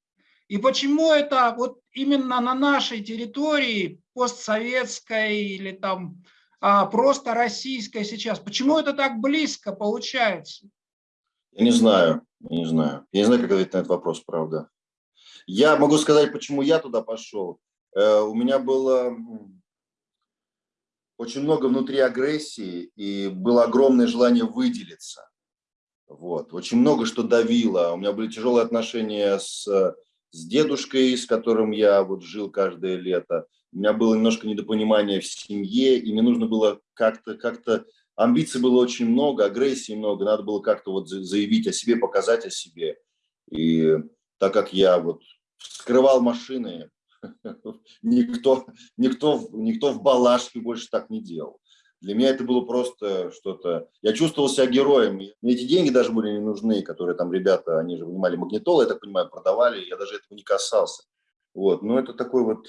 Speaker 2: И почему это вот именно на нашей территории, постсоветской или там а, просто российской сейчас, почему это так близко получается?
Speaker 1: Я не знаю, я не знаю. Я не знаю, как ответить на этот вопрос, правда. Я могу сказать, почему я туда пошел. Э, у меня было очень много внутри агрессии, и было огромное желание выделиться. Вот. Очень много что давило. У меня были тяжелые отношения с, с дедушкой, с которым я вот жил каждое лето. У меня было немножко недопонимание в семье, и мне нужно было как-то, как-то амбиций было очень много, агрессии много, надо было как-то вот заявить о себе, показать о себе. И так как я вот скрывал машины, никто, никто, никто в Балашке больше так не делал. Для меня это было просто что-то... Я чувствовал себя героем. Мне эти деньги даже были не нужны, которые там ребята, они же вынимали магнитолы, я так понимаю, продавали. Я даже этого не касался. Вот, но это такой вот,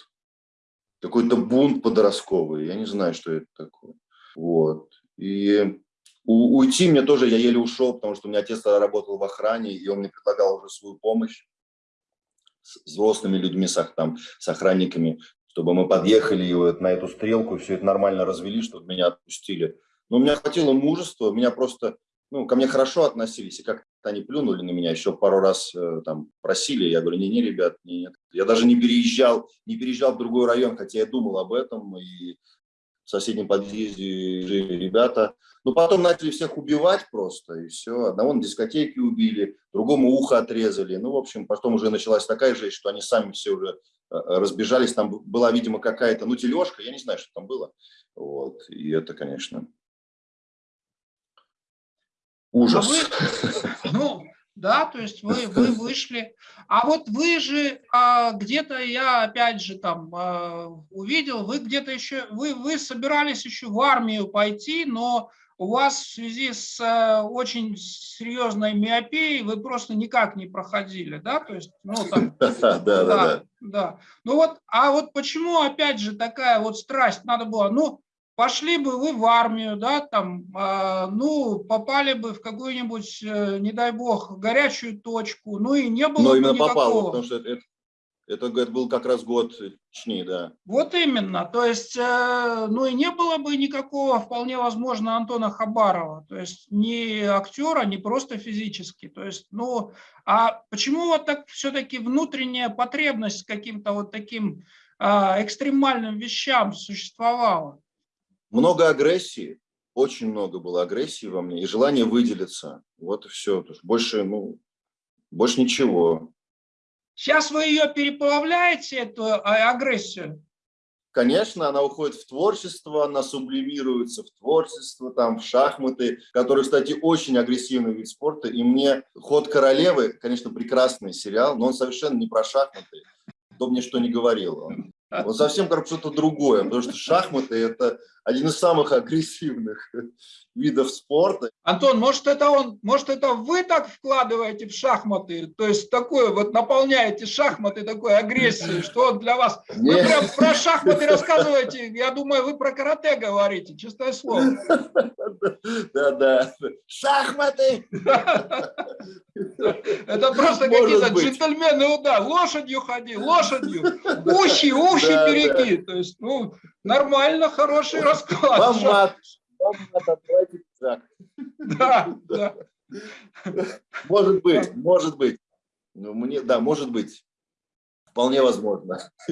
Speaker 1: какой-то бунт подростковый, я не знаю, что это такое. Вот, и у, уйти мне тоже, я еле ушел, потому что у меня отец работал в охране, и он мне предлагал уже свою помощь с взрослыми людьми, с, там, с охранниками, чтобы мы подъехали и вот на эту стрелку, все это нормально развели, чтобы меня отпустили. Но у меня хватило мужества, меня просто, ну, ко мне хорошо относились, и как-то они плюнули на меня, еще пару раз э, там просили, я говорю, не-не, ребят, нет. Я даже не переезжал, не переезжал в другой район, хотя я думал об этом, и в соседнем подъезде жили ребята. Но потом начали всех убивать просто, и все. Одного на дискотеке убили, другому ухо отрезали. Ну, в общем, потом уже началась такая жесть, что они сами все уже разбежались. Там была, видимо, какая-то, ну, тележка, я не знаю, что там было. Вот, и это, конечно, ужас.
Speaker 2: А вы, ну, да, то есть вы, вы вышли. А вот вы же а, где-то, я опять же там а, увидел, вы где-то еще, вы, вы собирались еще в армию пойти, но у вас в связи с а, очень серьезной миопией вы просто никак не проходили, да? То есть, ну, там, да, да, да, да. Ну вот, а вот почему опять же такая вот страсть надо было? Ну, пошли бы вы в армию, да, там, э, ну, попали бы в какую-нибудь, э, не дай бог, горячую точку, ну и не было
Speaker 1: Но
Speaker 2: бы
Speaker 1: именно
Speaker 2: никакого.
Speaker 1: попало, потому что это, это, это был как раз год Чечни, да.
Speaker 2: Вот именно, то есть, э, ну и не было бы никакого, вполне возможно, Антона Хабарова, то есть ни актера, ни просто физически, то есть, ну, а почему вот так все-таки внутренняя потребность каким-то вот таким э, экстремальным вещам существовала?
Speaker 1: много агрессии, очень много было агрессии во мне и желание выделиться. Вот и все. Больше, ну, больше ничего.
Speaker 2: Сейчас вы ее переплавляете, эту а, агрессию?
Speaker 1: Конечно, она уходит в творчество, она сублимируется в творчество, там, в шахматы, которые, кстати, очень агрессивный вид спорта. И мне «Ход королевы», конечно, прекрасный сериал, но он совершенно не про шахматы. Кто мне что не говорил. Он он совсем как что-то другое, потому что шахматы – это один из самых агрессивных видов спорта.
Speaker 2: Антон, может это, он, может это вы так вкладываете в шахматы, то есть такое вот наполняете шахматы такой агрессией, что для вас… Вы прям про шахматы рассказываете, я думаю, вы про карате говорите, честное слово.
Speaker 1: Да-да, шахматы!
Speaker 2: Это просто какие-то джентльмены, да, лошадью ходи, лошадью, ухи, ухи береги, то есть, ну, нормально, хороший расклад.
Speaker 1: Вам мат, вам мат, так.
Speaker 2: Да, да.
Speaker 1: Может быть, может быть. Ну, мне, да, может быть. Вполне возможно.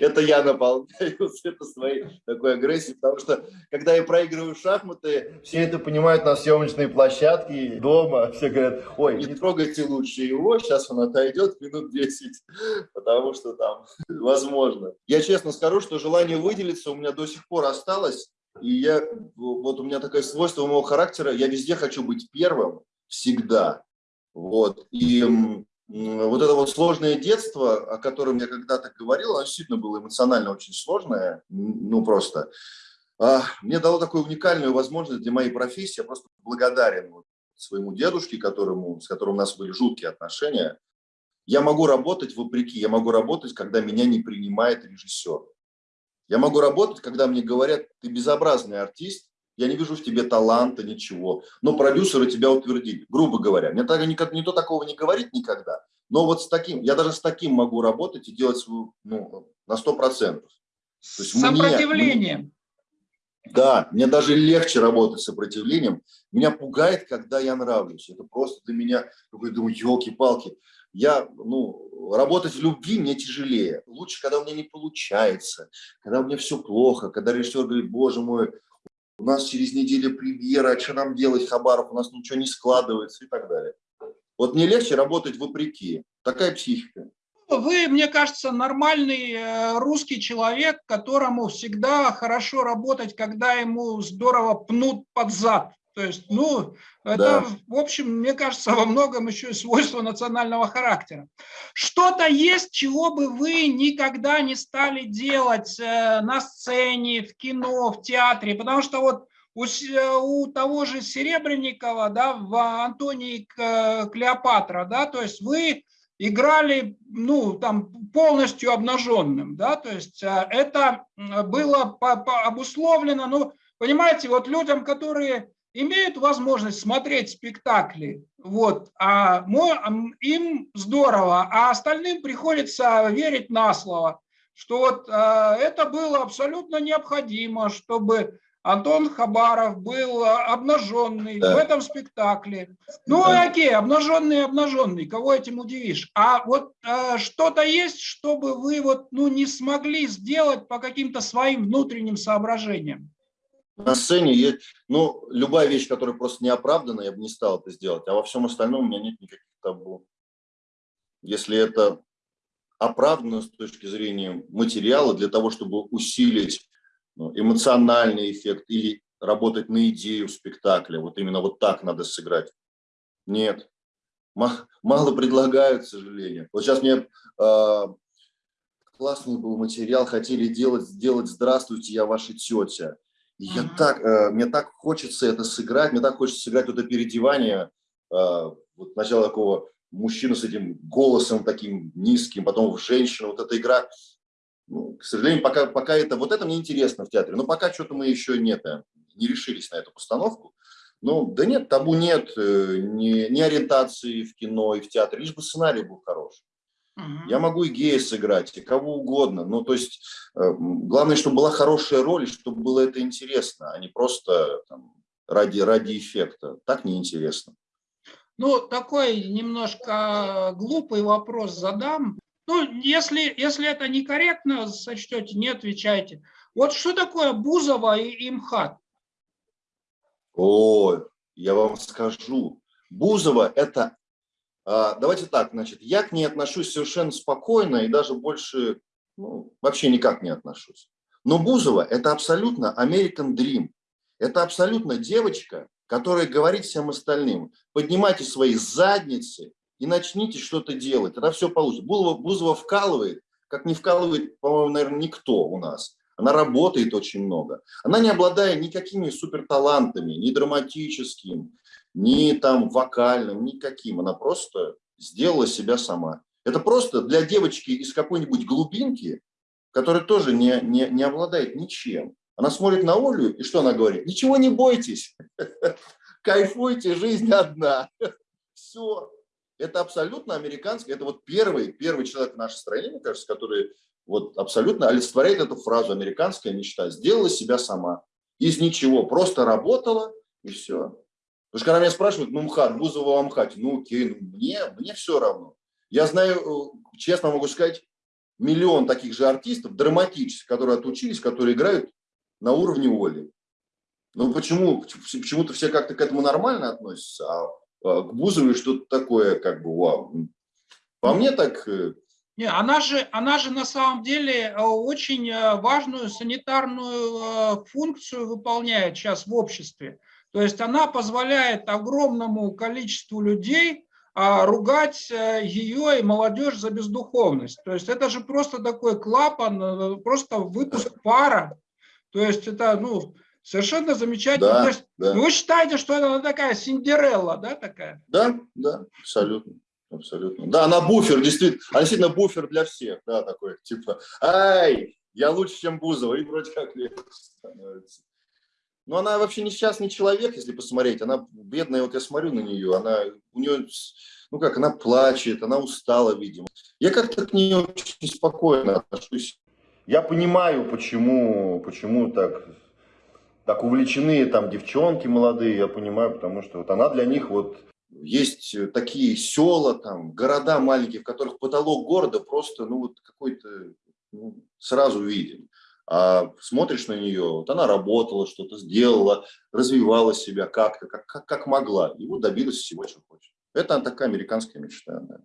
Speaker 1: Это я наполняю это своей такой агрессией, потому что, когда я проигрываю шахматы, все это понимают на съемочной площадке, дома, все говорят, ой, не трогайте лучше его, сейчас он отойдет минут 10, потому что там возможно. Я честно скажу, что желание выделиться у меня до сих пор осталось, и я, вот у меня такое свойство моего характера, я везде хочу быть первым, всегда. Вот. И вот это вот сложное детство, о котором я когда-то говорил, оно действительно было эмоционально очень сложное, ну просто. А, мне дало такую уникальную возможность для моей профессии. Я просто благодарен своему дедушке, которому, с которым у нас были жуткие отношения. Я могу работать вопреки, я могу работать, когда меня не принимает режиссер. Я могу работать, когда мне говорят, ты безобразный артист, я не вижу в тебе таланта, ничего. Но продюсеры тебя утвердили, грубо говоря. Мне так, никто, никто такого не говорит никогда. Но вот с таким, я даже с таким могу работать и делать свою, ну, на сто процентов.
Speaker 2: С сопротивлением. Мне,
Speaker 1: да, мне даже легче работать с сопротивлением. Меня пугает, когда я нравлюсь. Это просто для меня, я думаю, елки-палки. Я, ну, работать в любви мне тяжелее. Лучше, когда у меня не получается, когда у меня все плохо, когда режиссер говорит, боже мой, у нас через неделю премьера, а что нам делать, Хабаров, у нас ничего не складывается и так далее. Вот мне легче работать вопреки. Такая психика.
Speaker 2: Вы, мне кажется, нормальный э, русский человек, которому всегда хорошо работать, когда ему здорово пнут под зад. То есть, ну, это, да. в общем, мне кажется, во многом еще и свойство национального характера. Что-то есть, чего бы вы никогда не стали делать э, на сцене, в кино, в театре, потому что вот у, у того же Серебренникова, да, в Антонии Клеопатра, да, то есть вы играли, ну, там, полностью обнаженным, да, то есть э, это было по, по обусловлено, ну, понимаете, вот людям, которые имеют возможность смотреть спектакли, вот, а им здорово, а остальным приходится верить на слово, что вот э, это было абсолютно необходимо, чтобы Антон Хабаров был обнаженный да. в этом спектакле. Ну, да. окей, обнаженный, обнаженный, кого этим удивишь. А вот э, что-то есть, чтобы вы вот, ну, не смогли сделать по каким-то своим внутренним соображениям?
Speaker 1: На сцене есть, ну, любая вещь, которая просто не оправдана, я бы не стал это сделать, а во всем остальном у меня нет никаких табу. Если это оправдано с точки зрения материала для того, чтобы усилить ну, эмоциональный эффект или работать на идею спектакля. Вот именно вот так надо сыграть. Нет. Мало предлагают, к сожалению. Вот сейчас мне э, классный был материал, хотели делать, сделать «Здравствуйте, я ваша тетя». Я так, э, мне так хочется это сыграть, мне так хочется сыграть вот это переодевание, э, вот сначала такого мужчину с этим голосом таким низким, потом в женщину, вот эта игра ну, к сожалению, пока, пока это, вот это мне интересно в театре, но пока что-то мы еще нет, э, не решились на эту постановку. Ну, да нет, табу нет, э, ни, ни ориентации в кино и в театре, лишь бы сценарий был хороший. Угу. Я могу и гея сыграть, и кого угодно. Ну, то есть, э, главное, чтобы была хорошая роль, и чтобы было это интересно, а не просто там, ради, ради эффекта. Так неинтересно.
Speaker 2: Ну, такой немножко глупый вопрос задам. Ну, если, если это некорректно сочтете, не отвечайте. Вот что такое Бузова и МХАТ?
Speaker 1: О, я вам скажу. Бузова – это, давайте так, значит, я к ней отношусь совершенно спокойно и даже больше, ну, вообще никак не отношусь. Но Бузова – это абсолютно American Dream. Это абсолютно девочка, которая говорит всем остальным, поднимайте свои задницы и начните что-то делать, тогда все получится. Бузова, Бузова вкалывает, как не вкалывает, по-моему, наверное, никто у нас. Она работает очень много. Она не обладая никакими суперталантами, ни драматическим, ни там вокальным, никаким. Она просто сделала себя сама. Это просто для девочки из какой-нибудь глубинки, которая тоже не, не, не обладает ничем. Она смотрит на Олю, и что она говорит? Ничего не бойтесь, кайфуйте, жизнь одна. Все, это абсолютно американский, это вот первый, первый человек в нашей стране, мне кажется, который вот абсолютно олицетворяет эту фразу «американская мечта». Сделала себя сама. Из ничего, просто работала и все. Потому что когда меня спрашивают, ну, МХАТ, Бузова в МХАТе, ну, окей, ну, мне, мне все равно. Я знаю, э, честно могу сказать, миллион таких же артистов, драматических, которые отучились, которые играют на уровне Оли. Ну, почему? Почему-то все как-то к этому нормально относятся, а а, к Бузовой что-то такое, как бы, вау. По мне так... Э,
Speaker 2: Не, она же, она же на самом деле э, очень важную санитарную функцию выполняет сейчас в обществе. То есть она позволяет огромному количеству людей а, ругать ее и молодежь за бездуховность. То есть это же просто такой клапан, просто выпуск пара. То есть это, ну, Совершенно замечательно. Да, есть, да. Вы считаете, что это такая Синдерелла, да, такая?
Speaker 1: Да, да, абсолютно. Абсолютно. Да, она буфер, действительно, она действительно буфер для всех, да, такой, типа, ай, я лучше, чем Бузова, и вроде как легче становится. Но она вообще несчастный человек, если посмотреть, она бедная, вот я смотрю на нее, она, у нее, ну как, она плачет, она устала, видимо. Я как-то к ней очень спокойно отношусь. Я понимаю, почему, почему так так увлечены там девчонки молодые, я понимаю, потому что вот она для них вот есть такие села, там, города маленькие, в которых потолок города просто, ну, вот какой-то ну, сразу виден. А смотришь на нее, вот она работала, что-то сделала, развивала себя как-то, как, как, как могла, и вот добилась всего, чего хочет. Это такая американская мечта. Да.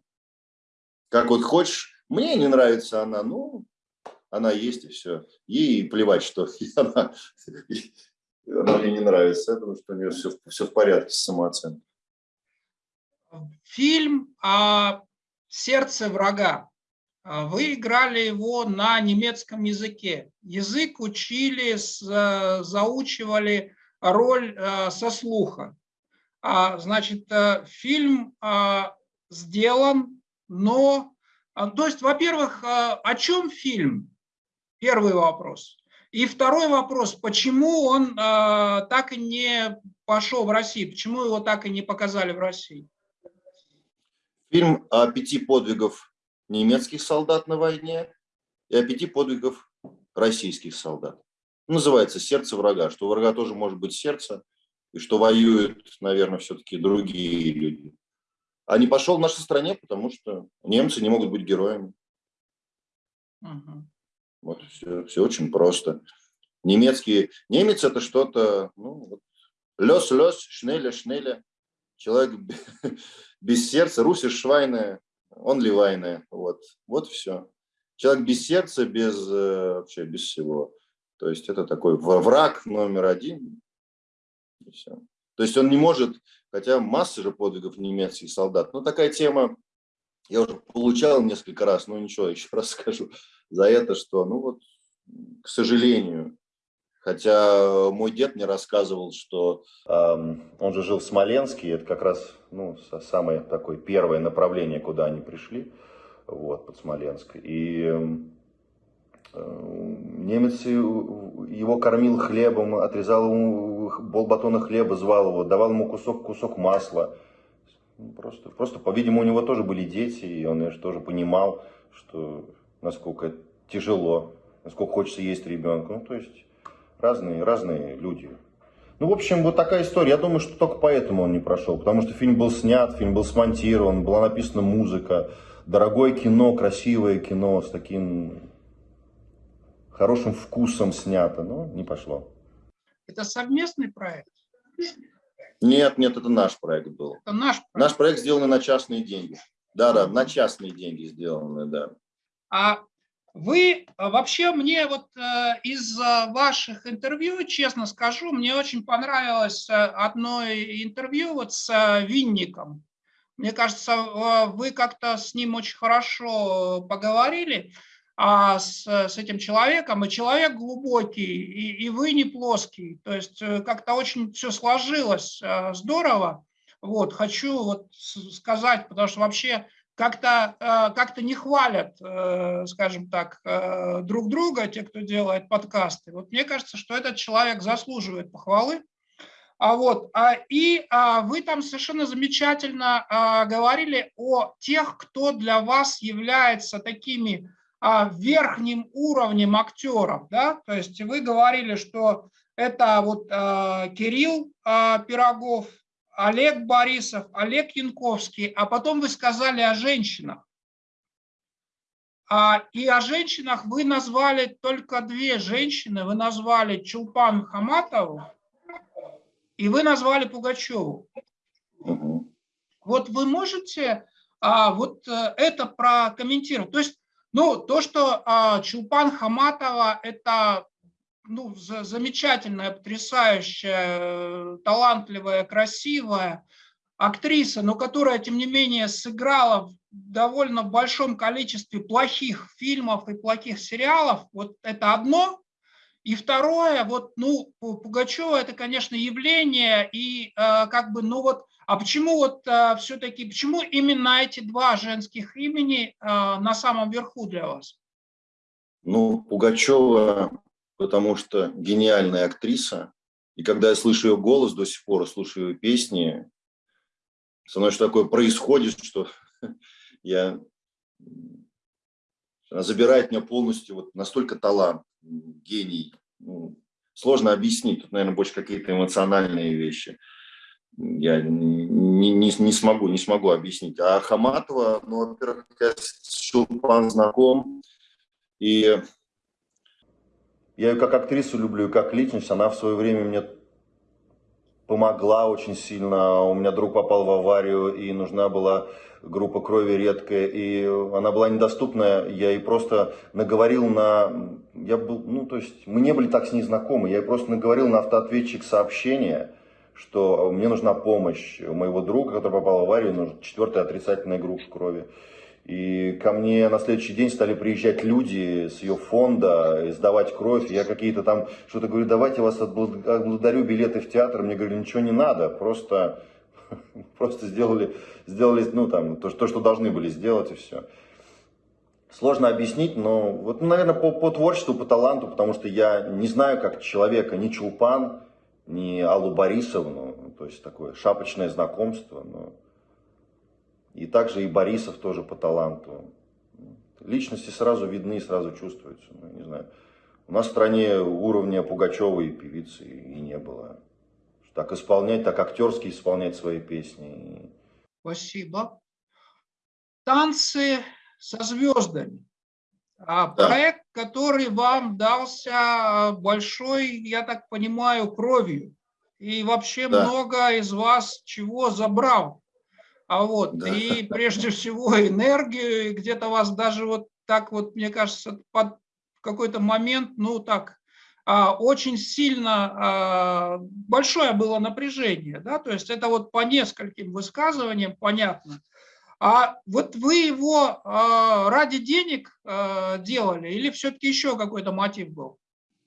Speaker 1: Как вот хочешь, мне не нравится она, ну, она есть и все. Ей плевать, что она, она мне не нравится. Я думаю, что у нее все, все в порядке с самооценкой.
Speaker 2: Фильм о сердце врага. Вы играли его на немецком языке. Язык учили, заучивали роль э, со слуха. А, значит, э, фильм э, сделан но... А, то есть, во-первых, а, о чем фильм? Первый вопрос. И второй вопрос, почему он э, так и не пошел в Россию, почему его так и не показали в России?
Speaker 1: Фильм о пяти подвигов немецких солдат на войне и о пяти подвигов российских солдат. Называется «Сердце врага», что у врага тоже может быть сердце, и что воюют, наверное, все-таки другие люди. А не пошел в нашей стране, потому что немцы не могут быть героями. Угу. Вот все, все очень просто. Немецкий, немец это что-то, ну, вот, лес, лес, шнеля, шнеля. Человек без сердца, русиш швайная, он ливайная. Вот, вот все. Человек без сердца, без э, вообще без всего. То есть это такой враг номер один. И все. То есть он не может, хотя масса же подвигов немецких солдат. Но такая тема, я уже получал несколько раз, но ничего, еще раз скажу за это, что, ну вот, к сожалению, Хотя мой дед мне рассказывал, что э, он же жил в Смоленске, и это как раз ну, самое такое первое направление, куда они пришли, вот, под Смоленск. И э, немец его кормил хлебом, отрезал ему полбатона хлеба, звал его, давал ему кусок, кусок масла. Ну, просто, просто по-видимому, у него тоже были дети, и он же тоже понимал, что насколько тяжело, насколько хочется есть ребенку. Ну, то есть разные, разные люди. Ну, в общем, вот такая история. Я думаю, что только поэтому он не прошел. Потому что фильм был снят, фильм был смонтирован, была написана музыка. Дорогое кино, красивое кино с таким хорошим вкусом снято. Но не пошло.
Speaker 2: Это совместный проект?
Speaker 1: Нет, нет, это наш проект был. Это наш проект? Наш проект сделан на частные деньги. Да, да, на частные деньги сделаны, да.
Speaker 2: А вы а, вообще мне вот э, из ваших интервью, честно скажу, мне очень понравилось э, одно интервью вот с э, Винником. Мне кажется, вы как-то с ним очень хорошо поговорили а, с, с этим человеком, и человек глубокий, и, и вы не плоский. То есть как-то очень все сложилось здорово. Вот, хочу вот сказать, потому что вообще как-то э, как не хвалят, э, скажем так, э, друг друга, те, кто делает подкасты. Вот мне кажется, что этот человек заслуживает похвалы. А вот, а, и а, вы там совершенно замечательно а, говорили о тех, кто для вас является такими верхним уровнем актеров, да, то есть вы говорили, что это вот Кирилл Пирогов, Олег Борисов, Олег Янковский, а потом вы сказали о женщинах. А, и о женщинах вы назвали только две женщины. Вы назвали Чулпан Хаматову и вы назвали Пугачеву. Вот вы можете а, вот э, это прокомментировать? То есть, ну, то, что а, Чулпан Хаматова – это ну, замечательная, потрясающая, талантливая, красивая актриса, но которая, тем не менее, сыграла в довольно большом количестве плохих фильмов и плохих сериалов, вот это одно. И второе, вот, ну, Пугачева это, конечно, явление, и э, как бы, ну вот, а почему вот э, все-таки, почему именно эти два женских имени э, на самом верху для вас?
Speaker 1: Ну, Пугачева потому что гениальная актриса. И когда я слышу ее голос до сих пор, слушаю ее песни, со мной что такое происходит, что я... Она забирает меня полностью, вот настолько талант, гений. Ну, сложно объяснить, тут, наверное, больше какие-то эмоциональные вещи. Я не, не, не смогу, не смогу объяснить. А Хаматова, ну, во-первых, я с Чулпан знаком, и я ее как актрису люблю и как личность. Она в свое время мне помогла очень сильно. У меня друг попал в аварию, и нужна была группа крови редкая, и она была недоступная. Я ей просто наговорил на... Я был, ну, то есть мы не были так с ней знакомы. Я ей просто наговорил на автоответчик сообщения, что мне нужна помощь у моего друга, который попал в аварию, нужна четвертая отрицательная группа крови. И ко мне на следующий день стали приезжать люди с ее фонда, сдавать кровь. Я какие-то там что-то говорю, давайте вас отблагодарю билеты в театр. Мне говорили, ничего не надо, просто Просто сделали, сделали ну, там, то, то, что должны были сделать, и все. Сложно объяснить, но вот, ну, наверное, по, по творчеству, по таланту, потому что я не знаю, как человека, ни Чулпан, ни Аллу Борисовну, то есть такое шапочное знакомство, но и также и Борисов тоже по таланту. Личности сразу видны, сразу чувствуются. Ну, не знаю. У нас в стране уровня Пугачевой певицы и не было. Так исполнять, так актерски исполнять свои песни.
Speaker 2: Спасибо. Танцы со звездами. А да. Проект, который вам дался большой, я так понимаю, кровью. И вообще да. много из вас чего забрал. А вот, да. и прежде всего энергию, где-то вас даже вот так вот, мне кажется, под какой-то момент, ну так, а, очень сильно а, большое было напряжение, да, то есть это вот по нескольким высказываниям понятно, а вот вы его а, ради денег делали или все-таки еще какой-то мотив был?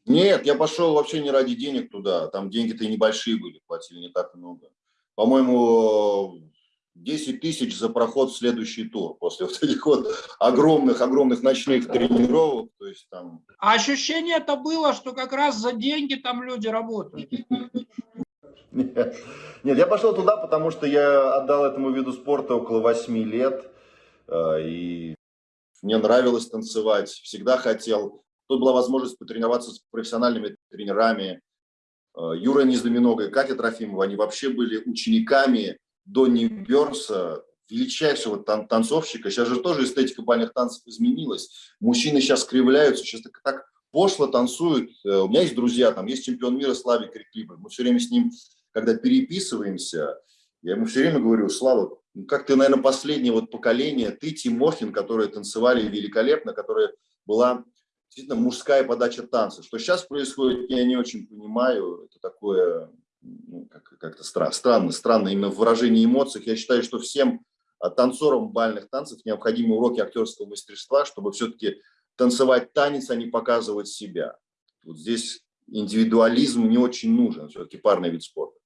Speaker 3: Нет, я пошел вообще не ради денег туда. Там деньги-то и небольшие были, платили не так много. По-моему, 10 тысяч за проход в следующий тур после вот этих вот огромных-огромных ночных тренировок. То есть там...
Speaker 2: А ощущение это было, что как раз за деньги там люди работают?
Speaker 1: Нет. Нет, я пошел туда, потому что я отдал этому виду спорта около 8 лет. Э, и
Speaker 3: мне нравилось танцевать, всегда хотел. Тут была возможность потренироваться с профессиональными тренерами. Э, Юра Нездоминога и Катя Трофимова, они вообще были учениками Донни Бернса, величайшего тан танцовщика. Сейчас же тоже эстетика бальных танцев изменилась. Мужчины сейчас кривляются, сейчас так, так пошло танцуют. Э, у меня есть друзья, там есть чемпион мира Славик Реклибер. Мы все время с ним когда переписываемся, я ему все время говорю, Слава, ну, как ты, наверное, последнее вот поколение, ты, Тимохин, которые танцевали великолепно, которая была действительно мужская подача танца. Что сейчас происходит, я не очень понимаю, это такое ну, как-то как стра странно, странно именно в выражении эмоций. Я считаю, что всем а, танцорам бальных танцев необходимы уроки актерского мастерства, чтобы все-таки танцевать танец, а не показывать себя. Вот здесь индивидуализм не очень нужен, все-таки парный вид спорта.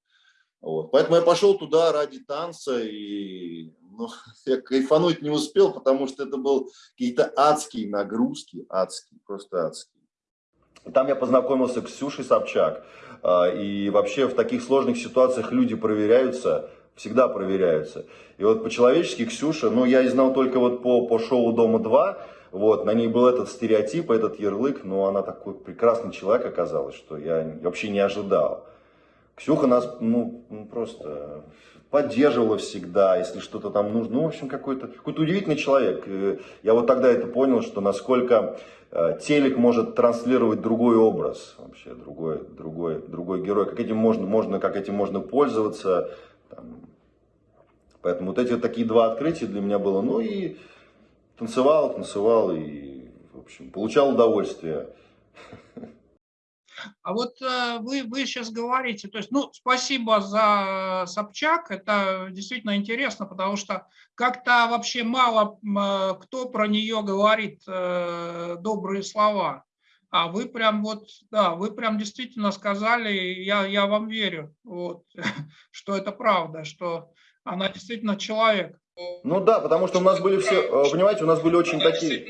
Speaker 3: Вот. Поэтому я пошел туда ради танца, и ну, я кайфануть не успел, потому что это был какие-то адские нагрузки, адские, просто адские.
Speaker 1: Там я познакомился с Ксюшей Собчак. А, и вообще в таких сложных ситуациях люди проверяются, всегда проверяются. И вот по-человечески Ксюша, ну я и знал только вот по, по шоу «Дома-2», вот, на ней был этот стереотип, этот ярлык, но она такой прекрасный человек оказалась, что я вообще не ожидал. Ксюха нас, ну, ну просто поддерживала всегда, если что-то там нужно. Ну, в общем, какой-то какой, удивительный человек. Я вот тогда это понял, что насколько э, телек может транслировать другой образ, вообще другой, другой, другой герой, как этим можно, можно, как этим можно пользоваться. Там. Поэтому вот эти вот такие два открытия для меня было. Ну и танцевал, танцевал и, в общем, получал удовольствие.
Speaker 2: А вот э, вы, вы сейчас говорите, то есть, ну, спасибо за Собчак, это действительно интересно, потому что как-то вообще мало э, кто про нее говорит э, добрые слова. А вы прям вот, да, вы прям действительно сказали, я, я вам верю, вот, что это правда, что она действительно человек.
Speaker 1: Ну да, потому что у нас были все, понимаете, у нас были очень такие...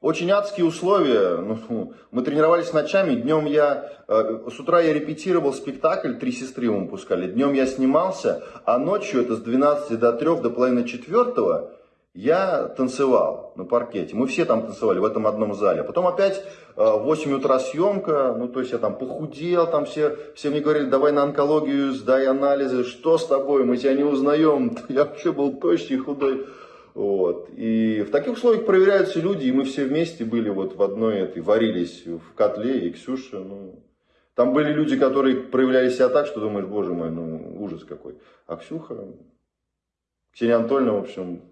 Speaker 1: очень адские условия. Ну, мы тренировались ночами. Днем я, э, с утра я репетировал спектакль, три сестры мы пускали. Днем я снимался, а ночью, это с 12 до 3, до половины четвертого, я танцевал на паркете. Мы все там танцевали в этом одном зале. Потом опять э, в 8 утра съемка, ну то есть я там похудел, там все, все мне говорили, давай на онкологию, сдай анализы, что с тобой, мы тебя не узнаем. Я вообще был тощий, худой. Вот. И в таких условиях проверяются люди, и мы все вместе были вот в одной этой, варились в котле, и Ксюша, ну, там были люди, которые проявляли себя так, что думаешь, боже мой, ну, ужас какой. А Ксюха, Ксения Анатольевна, в общем,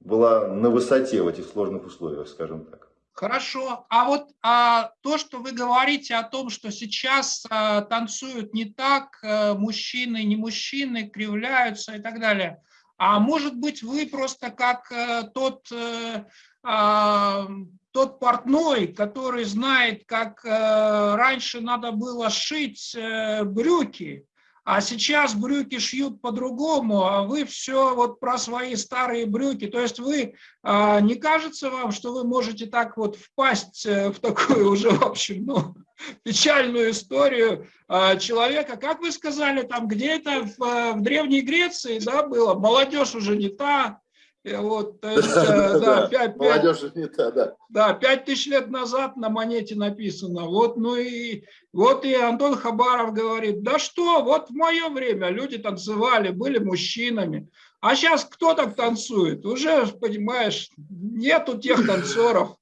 Speaker 1: была на высоте в этих сложных условиях, скажем так.
Speaker 2: Хорошо. А вот а, то, что вы говорите о том, что сейчас а, танцуют не так, а, мужчины, не мужчины, кривляются и так далее, а может быть, вы просто как э, тот, э, э, тот портной, который знает, как э, раньше надо было шить э, брюки, а сейчас брюки шьют по-другому, а вы все вот про свои старые брюки. То есть вы, а, не кажется вам, что вы можете так вот впасть э, в такую уже, в общем, ну, печальную историю а, человека, как вы сказали, там где-то в, э, в Древней Греции, да, было, молодежь уже не та, вот, то есть, да, 5, 5, не та, да. Да, 5 тысяч лет назад на монете написано. Вот, ну и, вот и Антон Хабаров говорит, да что, вот в мое время люди танцевали, были мужчинами. А сейчас кто так танцует? Уже, понимаешь, нету тех танцоров.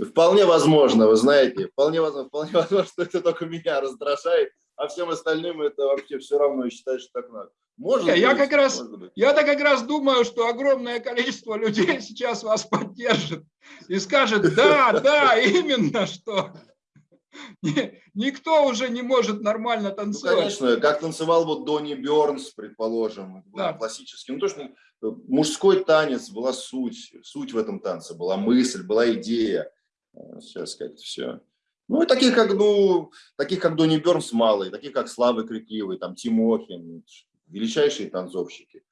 Speaker 1: Вполне возможно, вы знаете, вполне возможно, вполне возможно, что это только меня раздражает, а всем остальным это вообще все равно и считают, что так надо.
Speaker 2: Может я, быть, я как раз, я-то как раз думаю, что огромное количество людей сейчас вас поддержит и скажет, да, да, именно что. Никто уже не может нормально ну, танцевать.
Speaker 1: Ну, конечно, как танцевал вот Донни Бернс, предположим, да. классический. Ну, то, что мужской танец была суть, суть в этом танце, была мысль, была идея. Сейчас как-то все. Ну, и таких, как, ну, таких, как Донни Бернс мало, и таких, как Слава Крикливый, там, Тимохин, величайшие танцовщики.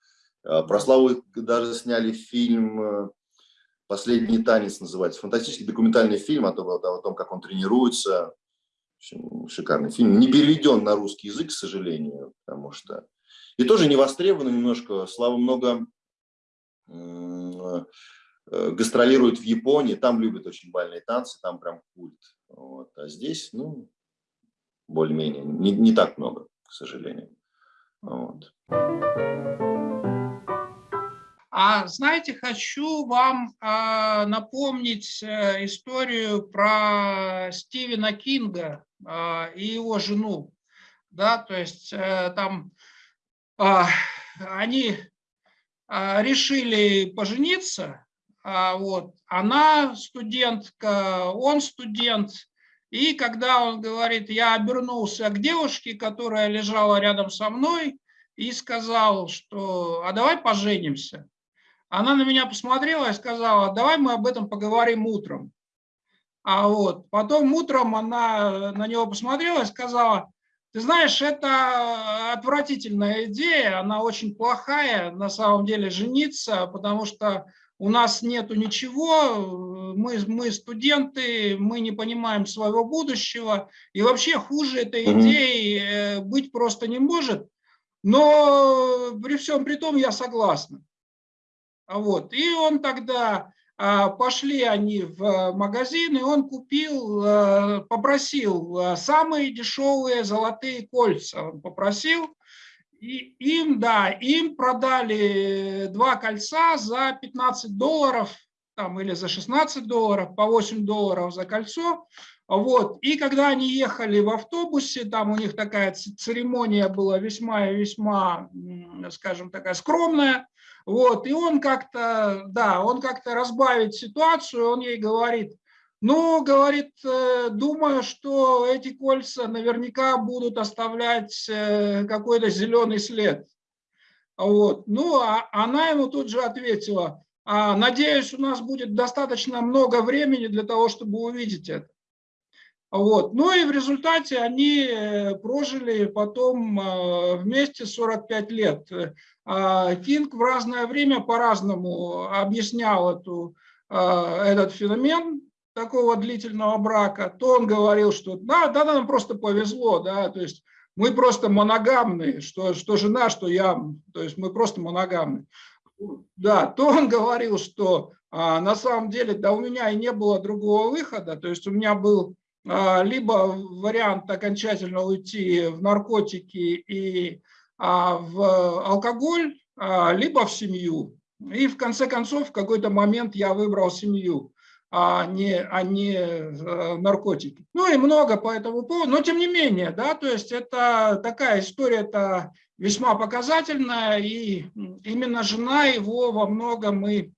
Speaker 1: А, про Славу даже сняли фильм э, «Последний танец» называется. Фантастический документальный фильм о том, о том как он тренируется. Шикарный фильм. Не переведен на русский язык, к сожалению, потому что... И тоже не востребован немножко. Слава много э, гастролирует в Японии, там любят очень бальные танцы, там прям культ. Вот. А здесь, ну, более-менее, не, не так много, к сожалению. Вот.
Speaker 2: А знаете, хочу вам э, напомнить э, историю про Стивена Кинга э, и его жену. Да, то есть э, там э, они э, решили пожениться, э, вот, она студентка, он студент, и когда он говорит, я обернулся к девушке, которая лежала рядом со мной, и сказал, что а давай поженимся. Она на меня посмотрела и сказала, давай мы об этом поговорим утром. А вот потом утром она на него посмотрела и сказала, ты знаешь, это отвратительная идея, она очень плохая на самом деле жениться, потому что у нас нету ничего, мы, мы студенты, мы не понимаем своего будущего, и вообще хуже этой идеи э, быть просто не может, но при всем при том я согласна. Вот. И он тогда, а, пошли они в магазин, и он купил, э, попросил э, самые дешевые золотые кольца, он попросил, и им, да, им продали два кольца за 15 долларов, там, или за 16 долларов, по 8 долларов за кольцо. Вот. И когда они ехали в автобусе, там у них такая церемония была весьма и весьма, скажем, такая скромная. Вот. И он как-то, да, он как-то разбавить ситуацию, он ей говорит, ну, говорит, э, думаю, что эти кольца наверняка будут оставлять э, какой-то зеленый след. Вот. Ну, а она ему тут же ответила, «А, надеюсь, у нас будет достаточно много времени для того, чтобы увидеть это. Вот. Ну и в результате они э, прожили потом вместе 45 лет. А Кинг в разное время по-разному объяснял эту, этот феномен, такого длительного брака, то он говорил, что да, да, нам просто повезло, да, то есть мы просто моногамные, что, что жена, что я, то есть мы просто моногамные. Да, то он говорил, что а, на самом деле, да, у меня и не было другого выхода, то есть у меня был а, либо вариант окончательно уйти в наркотики и а, в алкоголь, а, либо в семью. И в конце концов, в какой-то момент я выбрал семью а не, а не э, наркотики. Ну и много по этому поводу, но тем не менее, да, то есть это такая история-то весьма показательная, и именно жена его во многом и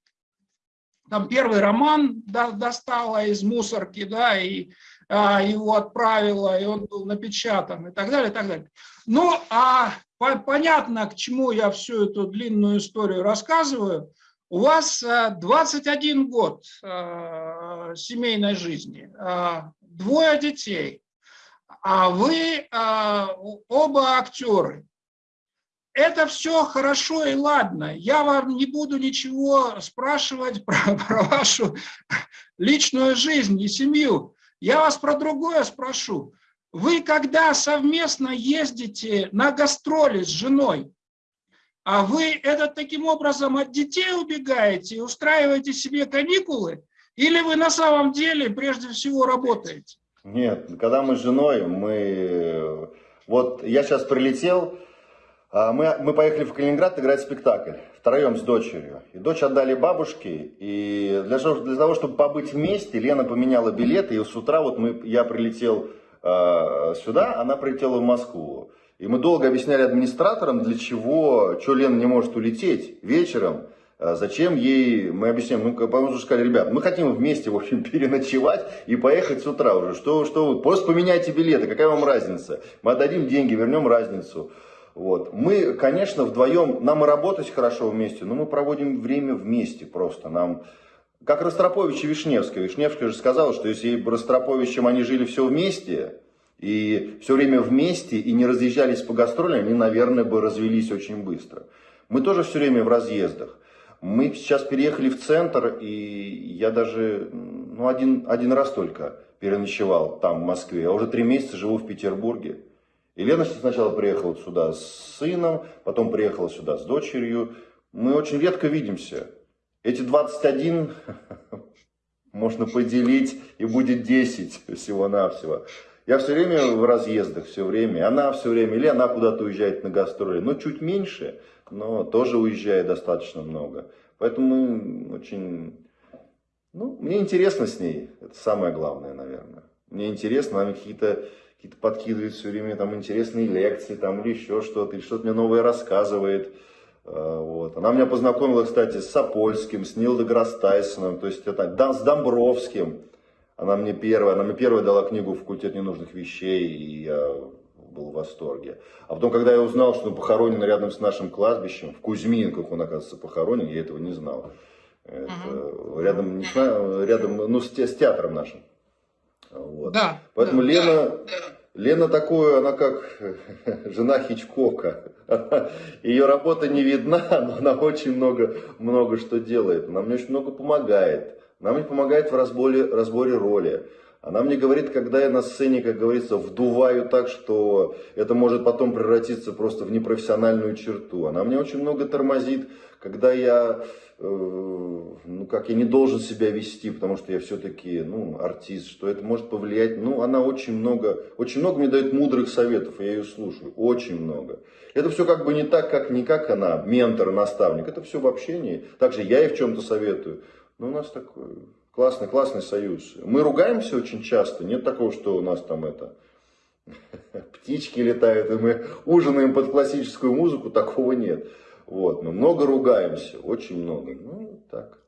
Speaker 2: там первый роман достала из мусорки, да, и а, его отправила, и он был напечатан, и так далее, и так далее. Ну, а понятно, к чему я всю эту длинную историю рассказываю, у вас 21 э, год э, семейной жизни, э, двое детей. а вы оба актеры. Это все хорошо и ладно. Я вам не буду ничего спрашивать про, про вашу личную жизнь и семью. Я вас про другое спрошу. Вы когда совместно ездите на гастроли с женой, а вы это таким образом от детей убегаете и устраиваете себе каникулы, или вы на самом деле прежде всего работаете?
Speaker 1: Нет, когда мы с женой, мы... Вот я сейчас прилетел, а, мы, мы поехали в Калининград играть спектакль втроем с дочерью. И дочь отдали бабушке, и для, для того, чтобы побыть вместе, Лена поменяла билеты, и с утра вот мы, я прилетел э, сюда, она прилетела в Москву. И мы долго объясняли администраторам, для чего, что Лена не может улететь вечером, а зачем ей, мы объясняем, ну, что сказали, ребят, мы хотим вместе, в общем, переночевать и поехать с утра уже. Что, что вы, просто поменяйте билеты, какая вам разница? Мы отдадим деньги, вернем разницу. Вот. Мы, конечно, вдвоем, нам и работать хорошо вместе, но мы проводим время вместе просто. Нам, как Ростропович и Вишневская. Вишневская же сказала, что если Ростроповичем они жили все вместе, и все время вместе, и не разъезжались по гастролям, они, наверное, бы развелись очень быстро. Мы тоже все время в разъездах. Мы сейчас переехали в центр, и я даже ну, один, один раз только переночевал там, в Москве. Я уже три месяца живу в Петербурге. И сначала приехала сюда с сыном, потом приехала сюда с дочерью. Мы очень редко видимся. Эти 21 можно поделить, и будет 10 всего-навсего. Я все время в разъездах, все время. Она все время, или она куда-то уезжает на гастроли. Ну, чуть меньше, но тоже уезжает достаточно много. Поэтому очень... Ну, мне интересно с ней. Это самое главное, наверное. Мне интересно, она какие-то какие-то подкидывает все время там интересные лекции там или еще что-то, или что-то мне новое рассказывает. А, вот. Она меня познакомила, кстати, с Сапольским, с Нил Деграсс Тайсоном, то есть это, с Домбровским. Она мне первая, она мне первая дала книгу «Факультет ненужных вещей», и я был в восторге. А потом, когда я узнал, что он похоронен рядом с нашим кладбищем, в Кузьминках он, оказывается, похоронен, я этого не знал. Это, uh-huh. рядом, не знаю, рядом, ну, с, с театром нашим. Вот. Да. Поэтому да, Лена, да. Лена такую, она как жена Хичкока. Ее работа не видна, но она очень много, много что делает. Она мне очень много помогает. Она мне помогает в разборе, разборе роли. Она мне говорит, когда я на сцене, как говорится, вдуваю так, что это может потом превратиться просто в непрофессиональную черту. Она мне очень много тормозит, когда я Э, ну, как я не должен себя вести, потому что я все-таки, ну, артист, что это может повлиять. Ну, она очень много, очень много мне дает мудрых советов, я ее слушаю, очень много. Это все как бы не так, как не как она, ментор, наставник, это все в общении. Также я ей в чем-то советую. Но у нас такой классный, классный союз. Мы ругаемся очень часто, нет такого, что у нас там это птички летают, и мы ужинаем под классическую музыку, такого нет. Вот, мы много ругаемся, очень много. Ну, так.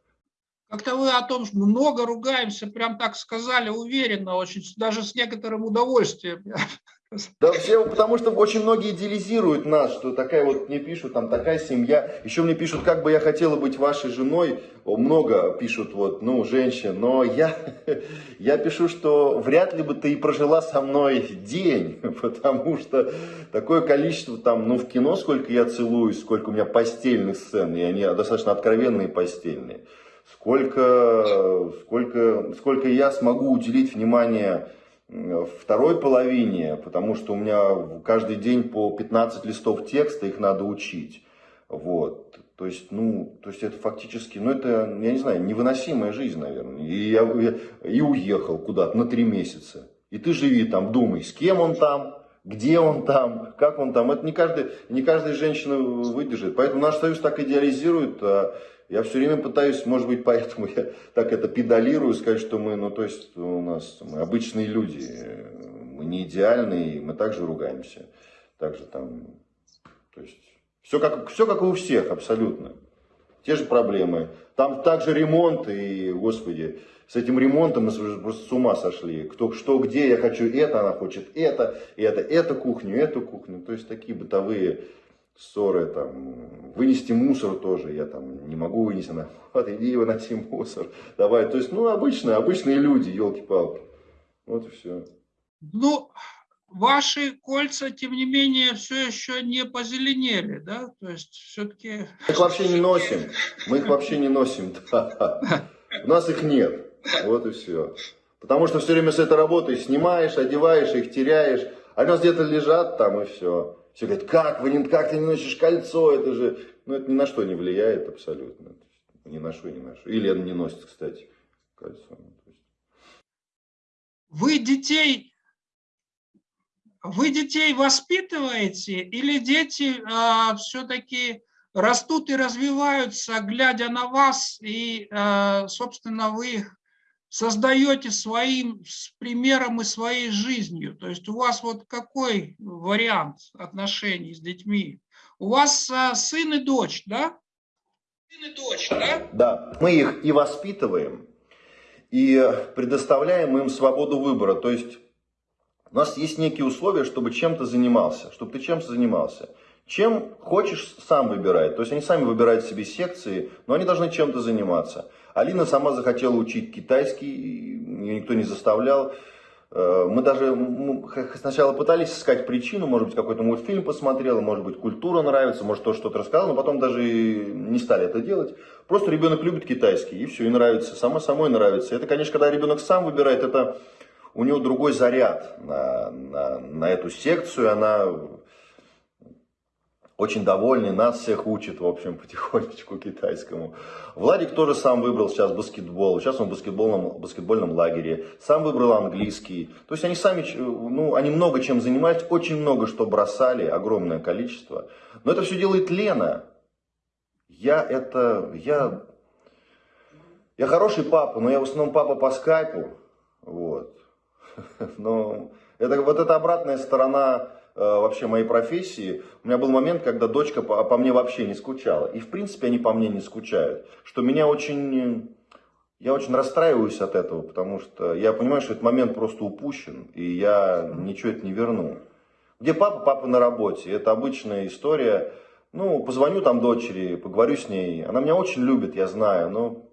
Speaker 2: Как-то вы о том, что много ругаемся, прям так сказали, уверенно, очень, даже с некоторым удовольствием.
Speaker 1: Да все, потому что очень многие идеализируют нас, что такая вот мне пишут, там такая семья. Еще мне пишут, как бы я хотела быть вашей женой. Много пишут вот, ну, женщин. Но я, я пишу, что вряд ли бы ты и прожила со мной день. Потому что такое количество там, ну, в кино сколько я целуюсь, сколько у меня постельных сцен. И они достаточно откровенные постельные. Сколько, сколько, сколько я смогу уделить внимание второй половине, потому что у меня каждый день по 15 листов текста, их надо учить. Вот. То есть, ну, то есть это фактически, ну это, я не знаю, невыносимая жизнь, наверное. И я и уехал куда-то на три месяца. И ты живи там, думай, с кем он там, где он там, как он там. Это не, каждый, не каждая женщина выдержит. Поэтому наш союз так идеализирует, а я все время пытаюсь, может быть, поэтому я так это педалирую, сказать, что мы, ну, то есть у нас мы обычные люди, мы не идеальные, мы также ругаемся. Также там, то есть, все как, все как и у всех абсолютно. Те же проблемы. Там также ремонт, и, господи, с этим ремонтом мы просто с ума сошли. Кто что, где, я хочу это, она хочет это, это, эту кухню, эту кухню. То есть такие бытовые ссоры, там, вынести мусор тоже, я там не могу вынести, она, вот иди выноси мусор, давай, то есть, ну, обычные, обычные люди, елки-палки, вот и все.
Speaker 2: Ну, ваши кольца, тем не менее, все еще не позеленели, да? То есть все-таки...
Speaker 1: Мы их вообще не носим. Мы их вообще не носим. У нас их нет. Вот и все. Потому что все время с этой работой снимаешь, одеваешь, их теряешь. Они у нас где-то лежат там и все. Все говорят, как, вы не, как ты не носишь кольцо, это же... Ну, это ни на что не влияет абсолютно. Ни на что, ни на что. И Лена не носит, кстати, кольцо.
Speaker 2: Вы детей вы детей воспитываете или дети э, а, все-таки растут и развиваются, глядя на вас, и, э, собственно, вы их создаете своим с примером и своей жизнью? То есть у вас вот какой вариант отношений с детьми? У вас э, сын и дочь, да?
Speaker 1: Сын и дочь, да? Да, мы их и воспитываем, и предоставляем им свободу выбора. То есть у нас есть некие условия, чтобы чем-то занимался, чтобы ты чем-то занимался. Чем хочешь, сам выбирай. То есть они сами выбирают себе секции, но они должны чем-то заниматься. Алина сама захотела учить китайский, ее никто не заставлял. Э, мы даже сначала пытались искать причину, может быть, какой-то мультфильм посмотрела, может быть, культура нравится, может, то что-то рассказал, но потом даже не стали это делать. Просто ребенок любит китайский, и все, и нравится, само самой нравится. Это, конечно, когда ребенок сам выбирает, это у него другой заряд на, на, на эту секцию, она очень довольный, нас всех учит, в общем, потихонечку китайскому. Владик тоже сам выбрал сейчас баскетбол, сейчас он в баскетбольном, баскетбольном лагере, сам выбрал английский. То есть они сами, ну, они много чем занимались, очень много что бросали, огромное количество. Но это все делает Лена. Я это, я, я хороший папа, но я в основном папа по скайпу, вот. Но это вот эта обратная сторона вообще моей профессии. У меня был момент, когда дочка по, по мне вообще не скучала. И в принципе они по мне не скучают. Что меня очень... Я очень расстраиваюсь от этого, потому что я понимаю, что этот момент просто упущен, и я ничего это не верну. Где папа? Папа на работе. Это обычная история. Ну, позвоню там дочери, поговорю с ней. Она меня очень любит, я знаю, но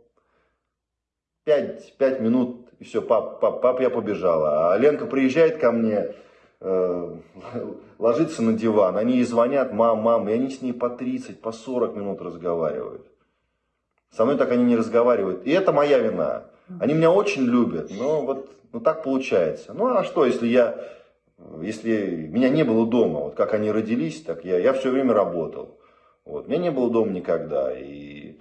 Speaker 1: пять, пять минут и все, пап, пап, пап, я побежала. А Ленка приезжает ко мне, э, ложится на диван, они ей звонят, мам, мам, и они с ней по 30, по 40 минут разговаривают. Со мной так они не разговаривают. И это моя вина. Они меня очень любят, но вот ну, так получается. Ну а что, если я, если меня не было дома, вот как они родились, так я, я все время работал. Вот. Меня не было дома никогда. И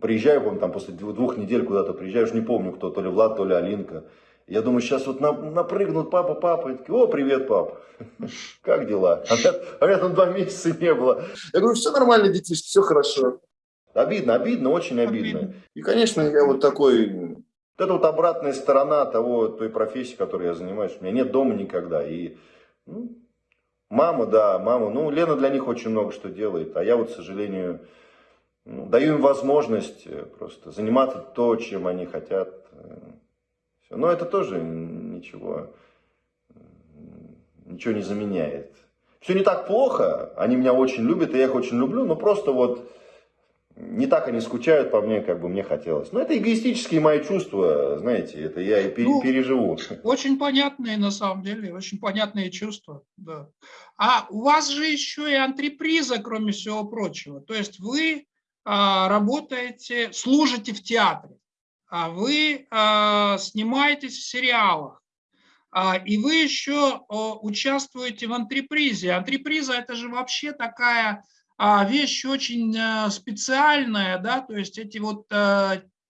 Speaker 1: приезжаю, помню, там после двух недель куда-то приезжаю, уж не помню кто, то ли Влад, то ли Алинка. Я думаю, сейчас вот напрыгнут папа, папа. И такие, о, привет, пап. Как дела? А меня, а меня там два месяца не было. Я говорю, все нормально, детишки, все хорошо. Обидно, обидно, очень обидно. обидно. И, конечно, я вот такой... Вот это вот обратная сторона того, той профессии, которой я занимаюсь. У меня нет дома никогда. И ну, мама, да, мама. Ну, Лена для них очень много что делает. А я вот, к сожалению, ну, даю им возможность э, просто заниматься то, чем они хотят. Э, Но это тоже ничего, ничего не заменяет. Все не так плохо, они меня очень любят, и я их очень люблю, но просто вот не так они скучают по мне, как бы мне хотелось. Но это эгоистические мои чувства, знаете, это я и ну, переживу.
Speaker 2: Очень понятные, на самом деле, очень понятные чувства. Да. А у вас же еще и антреприза, кроме всего прочего. То есть вы а, работаете, служите в театре, вы а, снимаетесь в сериалах, и вы еще участвуете в антрепризе. Антреприза – это же вообще такая вещь очень специальная, да, то есть эти вот,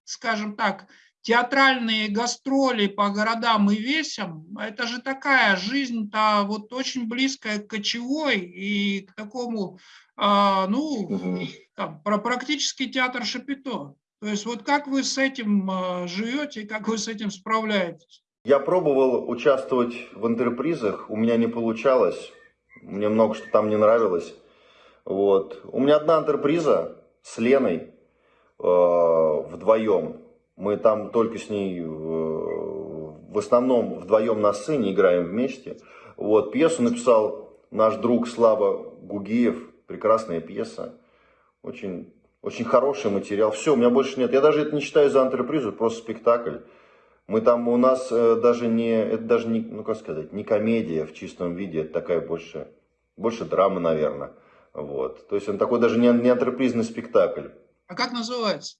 Speaker 2: скажем так, театральные гастроли по городам и весям, это же такая жизнь-то вот очень близкая к кочевой и к такому, ну, там, про практический театр Шапито. То есть вот как вы с этим а, живете, как вы с этим справляетесь?
Speaker 1: Я пробовал участвовать в интерпризах, у меня не получалось, мне много что там не нравилось. Вот. У меня одна интерприза с Леной э, вдвоем. Мы там только с ней э, в основном вдвоем на сцене играем вместе. Вот. Пьесу написал наш друг Слава Гугиев, прекрасная пьеса. Очень, очень хороший материал. Все, у меня больше нет. Я даже это не считаю за антрепризу, просто спектакль. Мы там, у нас э, даже не, это даже не, ну как сказать, не комедия в чистом виде, это такая больше, больше драма, наверное. Вот. То есть он такой даже не, не антрепризный спектакль.
Speaker 2: А как называется?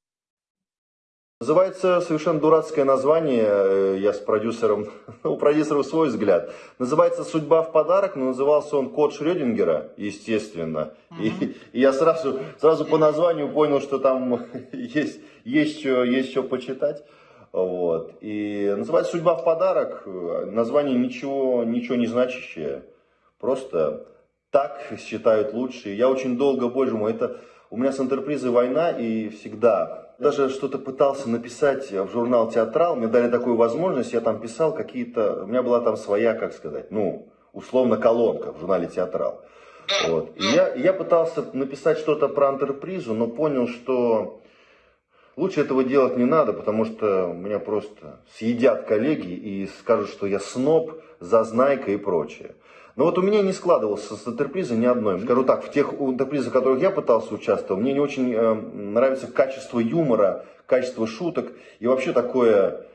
Speaker 1: Называется совершенно дурацкое название, э, я с продюсером, у продюсера свой взгляд. Называется «Судьба в подарок», но назывался он «Код Шрёдингера», естественно. Uh-huh. И, и я сразу, сразу по названию понял, что там есть, есть, что, есть что почитать. Вот. И называется «Судьба в подарок», название ничего, ничего не значащее. Просто так считают лучшие. Я очень долго, боже мой, это у меня с интерпризой война и всегда даже что-то пытался написать в журнал «Театрал», мне дали такую возможность, я там писал какие-то, у меня была там своя, как сказать, ну, условно, колонка в журнале «Театрал». Вот. И я, я пытался написать что-то про антрепризу, но понял, что лучше этого делать не надо, потому что меня просто съедят коллеги и скажут, что я сноб, зазнайка и прочее. Но вот у меня не складывалось с интерпризой ни одной. Скажу так, в тех интерпризах, в которых я пытался участвовать, мне не очень э, нравится качество юмора, качество шуток и вообще такое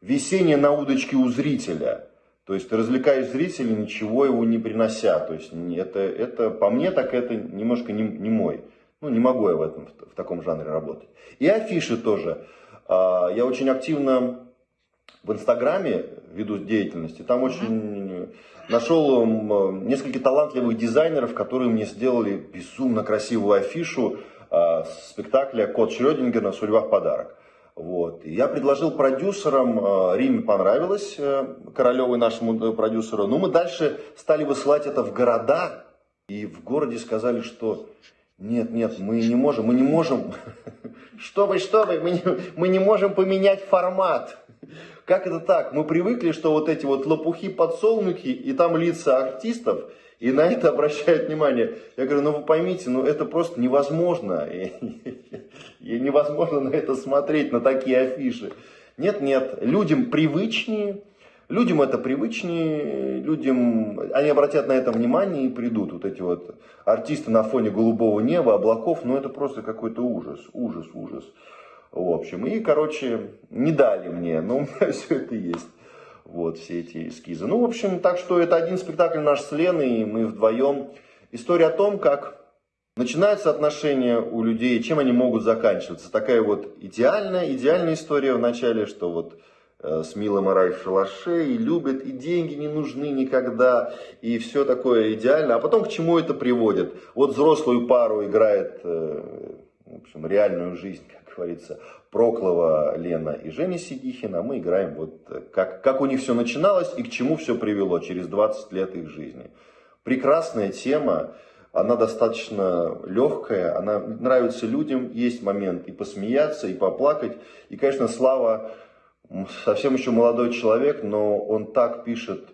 Speaker 1: весеннее на удочке у зрителя. То есть ты развлекаешь зрителя, ничего его не принося. То есть это, это по мне так это немножко не, не мой. Ну, не могу я в, этом, в таком жанре работать. И афиши тоже. А, я очень активно в Инстаграме веду деятельности. Там очень нашел несколько талантливых дизайнеров, которые мне сделали безумно красивую афишу э, спектакля «Кот Шрёдингера. Судьба в подарок». Вот. И я предложил продюсерам, э, Риме понравилось, э, Королевой нашему продюсеру, но мы дальше стали высылать это в города, и в городе сказали, что нет, нет, мы не можем, мы не можем, что вы, что вы, мы не, мы не можем поменять формат. Как это так? Мы привыкли, что вот эти вот лопухи, подсолнухи, и там лица артистов, и на это обращают внимание. Я говорю, ну вы поймите, ну это просто невозможно. И невозможно на это смотреть, на такие афиши. Нет, нет, людям привычнее, людям это привычнее, людям, они обратят на это внимание и придут. Вот эти вот артисты на фоне голубого неба, облаков, ну это просто какой-то ужас, ужас, ужас. В общем, и, короче, не дали мне, но у меня все это есть. Вот, все эти эскизы. Ну, в общем, так что это один спектакль наш с Леной, и мы вдвоем. История о том, как начинаются отношения у людей, чем они могут заканчиваться. Такая вот идеальная, идеальная история в начале, что вот э, с милым рай в шалаше, и любят, и деньги не нужны никогда, и все такое идеально. А потом к чему это приводит? Вот взрослую пару играет, э, в общем, реальную жизнь, говорится, Проклова Лена и Женя Сидихина, мы играем вот э, как, как у них все начиналось и к чему все привело через 20 лет их жизни. Прекрасная тема, она достаточно легкая, она нравится людям, есть момент и посмеяться, и поплакать. И, конечно, Слава совсем еще молодой человек, но он так пишет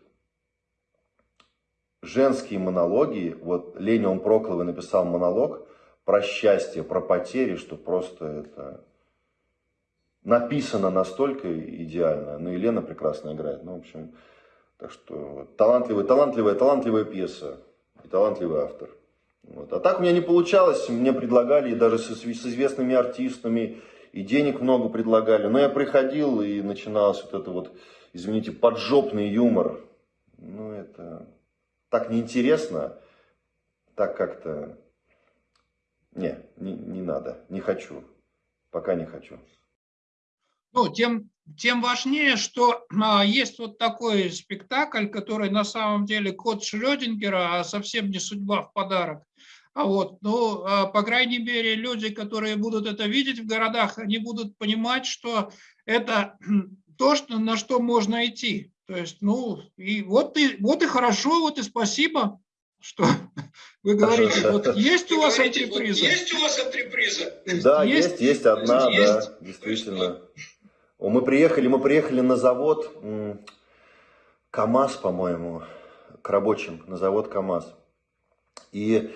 Speaker 1: женские монологи. Вот Леня он Прокловый написал монолог – про счастье, про потери, что просто это написано настолько идеально. Ну, Елена прекрасно играет. Ну, в общем, так что талантливая, талантливая, талантливая пьеса и талантливый автор. Вот. А так у меня не получалось, мне предлагали, и даже с, с известными артистами, и денег много предлагали. Но я приходил, и начиналось вот это вот, извините, поджопный юмор. Ну, это так неинтересно, так как-то не, не, не надо, не хочу, пока не хочу.
Speaker 2: Ну, тем, тем важнее, что а, есть вот такой спектакль, который на самом деле код Шрёдингера, а совсем не судьба в подарок. А вот, ну, а, по крайней мере, люди, которые будут это видеть в городах, они будут понимать, что это то, что, на что можно идти. То есть, ну, и вот и, вот и хорошо, вот и спасибо что вы говорите, вот есть у вас антреприза?
Speaker 4: Есть у вас антреприза?
Speaker 1: Да, есть, есть одна, да, действительно. Мы приехали, мы приехали на завод КАМАЗ, по-моему, к рабочим, на завод КАМАЗ. И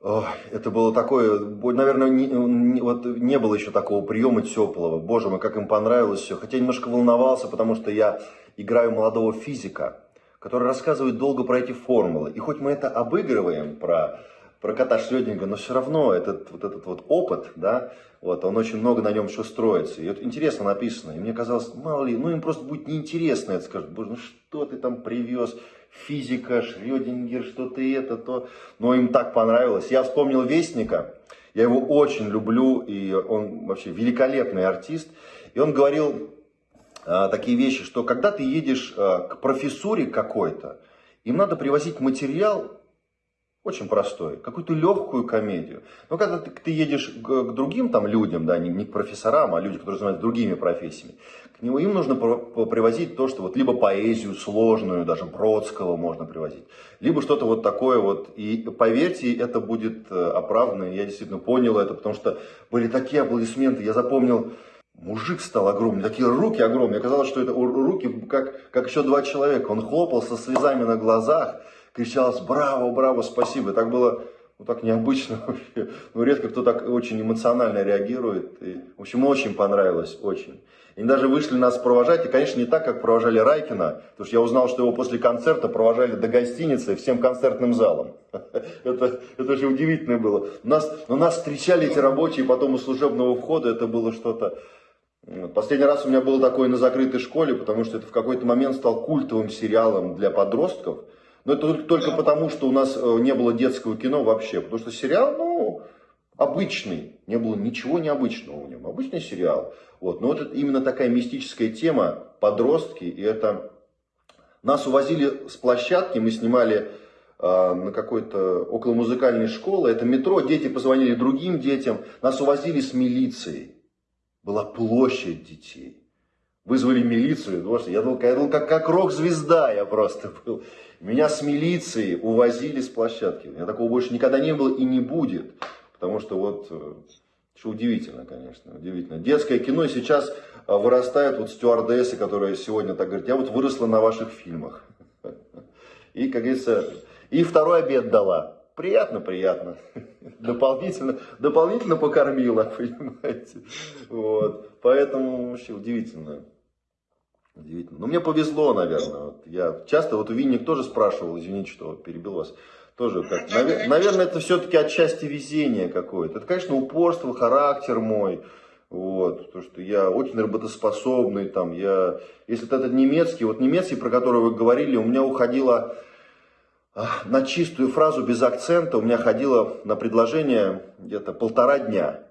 Speaker 1: о, это было такое, наверное, не, не, вот не было еще такого приема теплого. Боже мой, как им понравилось все. Хотя я немножко волновался, потому что я играю молодого физика который рассказывает долго про эти формулы. И хоть мы это обыгрываем, про про кота Шрёдингера, но все равно этот вот этот вот опыт, да, вот, он очень много на нем еще строится. И вот интересно написано. И мне казалось, мало ли, ну им просто будет неинтересно это скажут. Боже, ну что ты там привез? Физика, Шрёдингер, что ты это, то. Но им так понравилось. Я вспомнил Вестника. Я его очень люблю, и он вообще великолепный артист. И он говорил такие вещи, что когда ты едешь а, к профессуре какой-то, им надо привозить материал очень простой, какую-то легкую комедию. Но когда ты, ты едешь к, к другим там людям, да, не, не к профессорам, а людям, которые занимаются другими профессиями, к нему им нужно привозить то, что вот либо поэзию сложную, даже Бродского можно привозить, либо что-то вот такое вот. И поверьте, это будет э, оправдано. Я действительно понял это, потому что были такие аплодисменты. Я запомнил, мужик стал огромный, такие руки огромные. Оказалось, что это руки как, как еще два человека. Он хлопал со слезами на глазах кричалось «Браво, браво, спасибо!» Так было ну, так необычно вообще. Ну, редко кто так очень эмоционально реагирует. И, в общем, очень понравилось, очень. И даже вышли нас провожать, и, конечно, не так, как провожали Райкина, потому что я узнал, что его после концерта провожали до гостиницы всем концертным залом. это, это очень удивительно было. Нас, у нас встречали эти рабочие потом у служебного входа, это было что-то... Последний раз у меня было такое на закрытой школе, потому что это в какой-то момент стал культовым сериалом для подростков. Но это только потому, что у нас э, не было детского кино вообще. Потому что сериал, ну, обычный. Не было ничего необычного в нем. Обычный сериал. Вот. Но это именно такая мистическая тема. Подростки. И это... Нас увозили с площадки. Мы снимали э, на какой-то около музыкальной школы. Это метро. Дети позвонили другим детям. Нас увозили с милицией. Была площадь детей. Вызвали милицию. Я был, я был как, как рок-звезда я просто был. Меня с милицией увозили с площадки. У меня такого больше никогда не было и не будет. Потому что вот, э, что удивительно, конечно, удивительно. Детское кино сейчас э, вырастает вот стюардессы, которые сегодня так говорят, я вот выросла на ваших фильмах. И, как говорится, и второй обед дала. Приятно, приятно. Дополнительно, дополнительно покормила, понимаете. Вот. Поэтому вообще удивительно. Удивительно. Но мне повезло, наверное. Вот я часто, вот у Винник тоже спрашивал, извините, что перебил вас, тоже как, навер, наверное, это все-таки отчасти везение какое-то. Это, конечно, упорство, характер мой, вот, потому что я очень работоспособный, там, я, если это немецкий, вот немецкий, про который вы говорили, у меня уходило а, на чистую фразу без акцента, у меня ходило на предложение где-то полтора дня,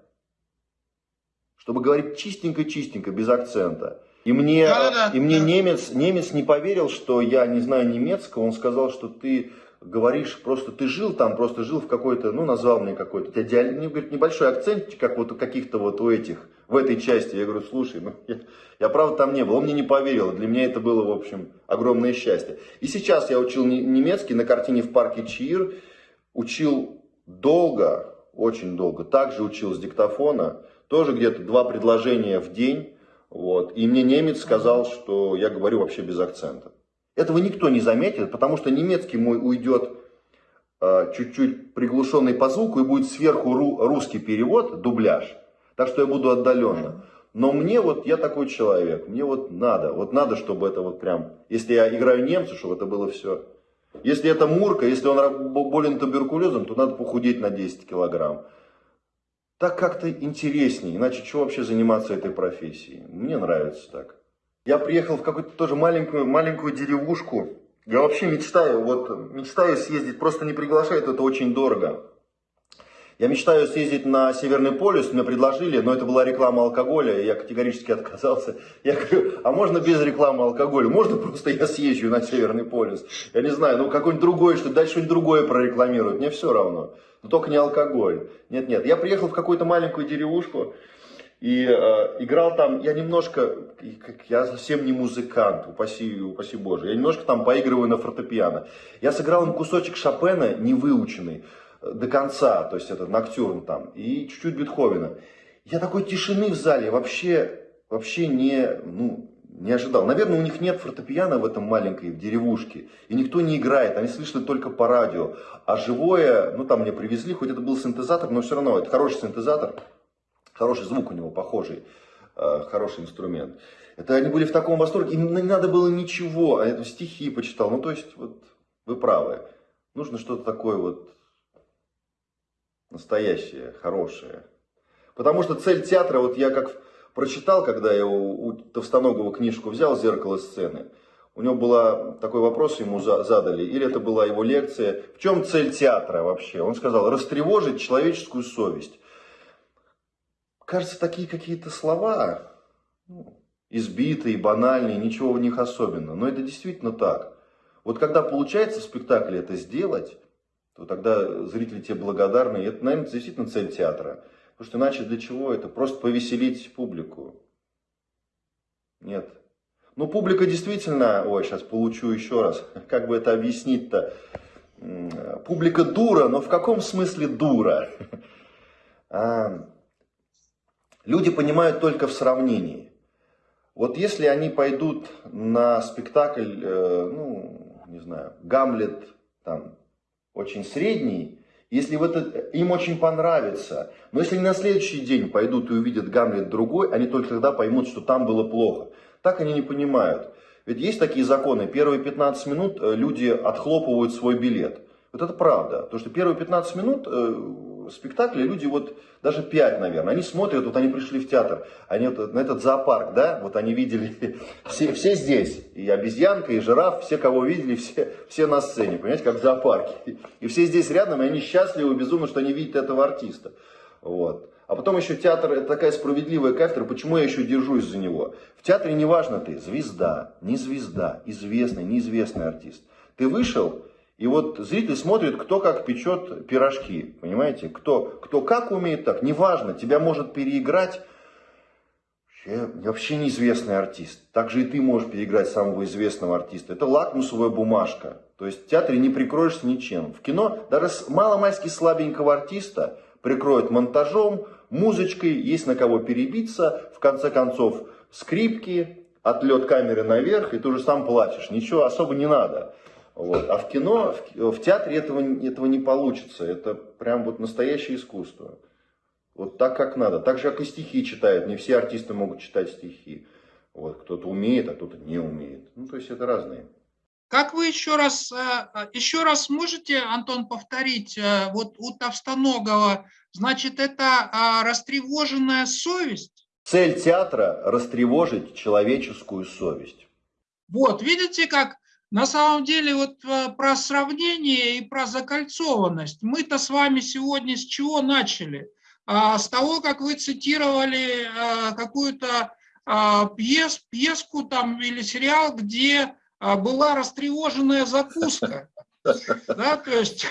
Speaker 1: чтобы говорить чистенько-чистенько, без акцента. И мне, да, да, и мне да. немец, немец не поверил, что я не знаю немецкого. Он сказал, что ты говоришь, просто ты жил там, просто жил в какой-то, ну, назвал мне какой-то, у тебя диаль... ну, говорит, небольшой акцент, как вот у каких-то вот у этих, в этой части. Я говорю, слушай, ну, я, я правда там не был. Он мне не поверил. Для меня это было, в общем, огромное счастье. И сейчас я учил немецкий на картине в парке Чир. Учил долго, очень долго. Также учил с диктофона. Тоже где-то два предложения в день. Вот. И мне немец сказал, что я говорю вообще без акцента. Этого никто не заметит, потому что немецкий мой уйдет э, чуть-чуть приглушенный по звуку и будет сверху ру, русский перевод, дубляж. Так что я буду отдаленно. Но мне вот, я такой человек, мне вот надо, вот надо, чтобы это вот прям, если я играю немца, чтобы это было все. Если это Мурка, если он болен туберкулезом, то надо похудеть на 10 килограмм так как-то интереснее. Иначе что вообще заниматься этой профессией? Мне нравится так. Я приехал в какую-то тоже маленькую, маленькую деревушку. Я вообще мечтаю, вот мечтаю съездить, просто не приглашают, это очень дорого. Я мечтаю съездить на Северный полюс, мне предложили, но это была реклама алкоголя, и я категорически отказался. Я говорю, а можно без рекламы алкоголя? Можно просто я съезжу на Северный полюс? Я не знаю, ну какой-нибудь другой, что дальше что-нибудь другое прорекламируют, мне все равно. Но только не алкоголь. Нет, нет, я приехал в какую-то маленькую деревушку, и э, играл там, я немножко, я совсем не музыкант, упаси, упаси Боже, я немножко там поигрываю на фортепиано. Я сыграл им кусочек Шопена, не выученный до конца, то есть это ноктюрн там, и чуть-чуть Бетховена. Я такой тишины в зале вообще, вообще не, ну, не ожидал. Наверное, у них нет фортепиано в этом маленькой в деревушке, и никто не играет, они слышат только по радио. А живое, ну там мне привезли, хоть это был синтезатор, но все равно это хороший синтезатор, хороший звук у него похожий, э, хороший инструмент. Это они были в таком восторге, им не надо было ничего, а я стихи почитал. Ну то есть, вот вы правы, нужно что-то такое вот настоящее, хорошее. Потому что цель театра, вот я как прочитал, когда я у, у Товстоногова книжку взял «Зеркало сцены», у него был такой вопрос, ему задали, или это была его лекция, в чем цель театра вообще? Он сказал, растревожить человеческую совесть. Кажется, такие какие-то слова, ну, избитые, банальные, ничего в них особенного, но это действительно так. Вот когда получается в спектакле это сделать, то тогда зрители тебе благодарны, и это, наверное, действительно цель театра. Потому что иначе для чего это? Просто повеселить публику. Нет. Ну, публика действительно, ой, сейчас получу еще раз, как бы это объяснить-то? Публика дура, но в каком смысле дура? Люди понимают только в сравнении. Вот если они пойдут на спектакль, э, ну, не знаю, Гамлет, там, очень средний, если в это, им очень понравится, но если на следующий день пойдут и увидят Гамлет другой, они только тогда поймут, что там было плохо. Так они не понимают. Ведь есть такие законы, первые 15 минут э, люди отхлопывают свой билет. Вот это правда. Потому что первые 15 минут спектакля люди вот даже 5, наверное, они смотрят, вот они пришли в театр, они вот на этот зоопарк, да, вот они видели, все, все здесь, и обезьянка, и жираф, все, кого видели, все, все на сцене, понимаете, как в зоопарке. И все здесь рядом, и они счастливы безумно, что они видят этого артиста. Вот. А потом еще театр, это такая справедливая кафедра, почему я еще держусь за него. В театре не важно ты, звезда, не звезда, известный, неизвестный артист. Ты вышел, и вот зритель смотрит, кто как печет пирожки, понимаете? Кто, кто как умеет так, неважно, тебя может переиграть вообще, вообще неизвестный артист. Также и ты можешь переиграть самого известного артиста. Это лакмусовая бумажка. То есть в театре не прикроешься ничем. В кино даже с маломайски слабенького артиста прикроют монтажом, музычкой, есть на кого перебиться, в конце концов скрипки, отлет камеры наверх, и ты уже сам плачешь. Ничего особо не надо. Вот. А в кино, в, в театре этого, этого не получится. Это прям вот настоящее искусство. Вот так, как надо. Так же, как и стихи читают. Не все артисты могут читать стихи. Вот. Кто-то умеет, а кто-то не умеет. Ну, то есть это разные.
Speaker 2: Как вы еще раз, э, э, еще раз можете, Антон, повторить, э, вот у Товстоногова, значит, это растревоженная совесть?
Speaker 1: Цель театра – растревожить человеческую совесть.
Speaker 2: Вот, видите, как на самом деле вот про сравнение и про закольцованность. Мы-то с вами сегодня с чего начали? А, с того, как вы цитировали какую-то а, пьес, пьеску там или сериал, где а была растревоженная закуска. Да, то есть,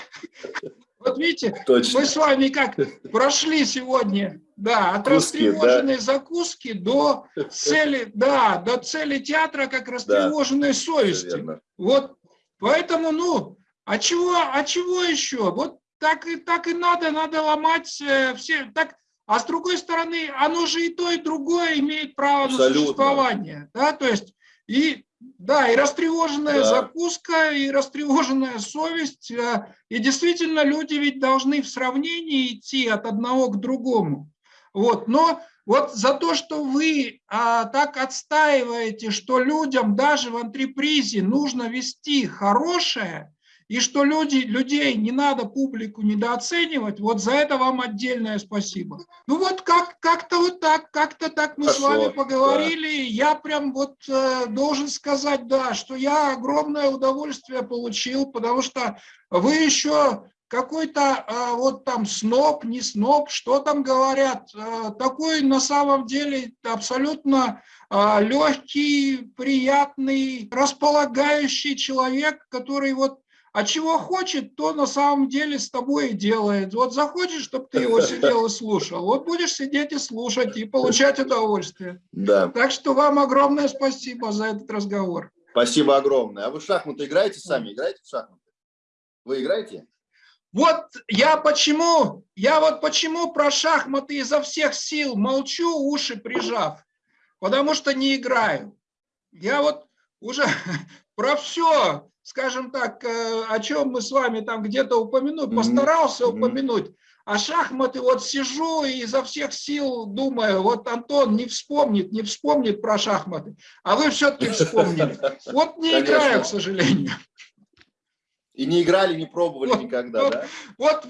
Speaker 2: вот видите, Точно. мы с вами как прошли сегодня, да, от Куски, растревоженной да. закуски до цели, да, до цели театра как растревоженной да, совести. Вот, поэтому, ну, а чего, а чего еще? Вот так и так и надо, надо ломать э, все, так, а с другой стороны, оно же и то, и другое имеет право Абсолютно. на существование, да, то есть и да, и растревоженная да. закуска, и растревоженная совесть. Э, и действительно, люди ведь должны в сравнении идти от одного к другому. Вот, но вот за то, что вы а, так отстаиваете, что людям даже в антрепризе нужно вести хорошее, и что люди, людей не надо публику недооценивать, вот за это вам отдельное спасибо. Ну вот как, как-то вот так, как-то так мы Хорошо, с вами поговорили, да. я прям вот э, должен сказать, да, что я огромное удовольствие получил, потому что вы еще какой-то э, вот там сноб, не сноб, что там говорят, э, такой на самом деле абсолютно э, легкий, приятный, располагающий человек, который вот а чего хочет, то на самом деле с тобой и делает. Вот захочешь, чтобы ты его сидел и слушал, вот будешь сидеть и слушать, и получать удовольствие. Да. Так что вам огромное спасибо за этот разговор.
Speaker 5: Спасибо огромное. А вы в шахматы играете сами? Играете в шахматы? Вы играете?
Speaker 2: Вот я почему, я вот почему про шахматы изо всех сил молчу, уши прижав, потому что не играю. Я вот уже про все скажем так, э, о чем мы с вами там где-то упомянуть, постарался mm -hmm. упомянуть. А шахматы вот сижу и изо всех сил думаю, вот Антон не вспомнит, не вспомнит про шахматы, а вы все-таки вспомнили. Вот не Конечно. играю, к сожалению.
Speaker 5: И не играли, не пробовали вот, никогда,
Speaker 2: вот,
Speaker 5: да?
Speaker 2: Вот,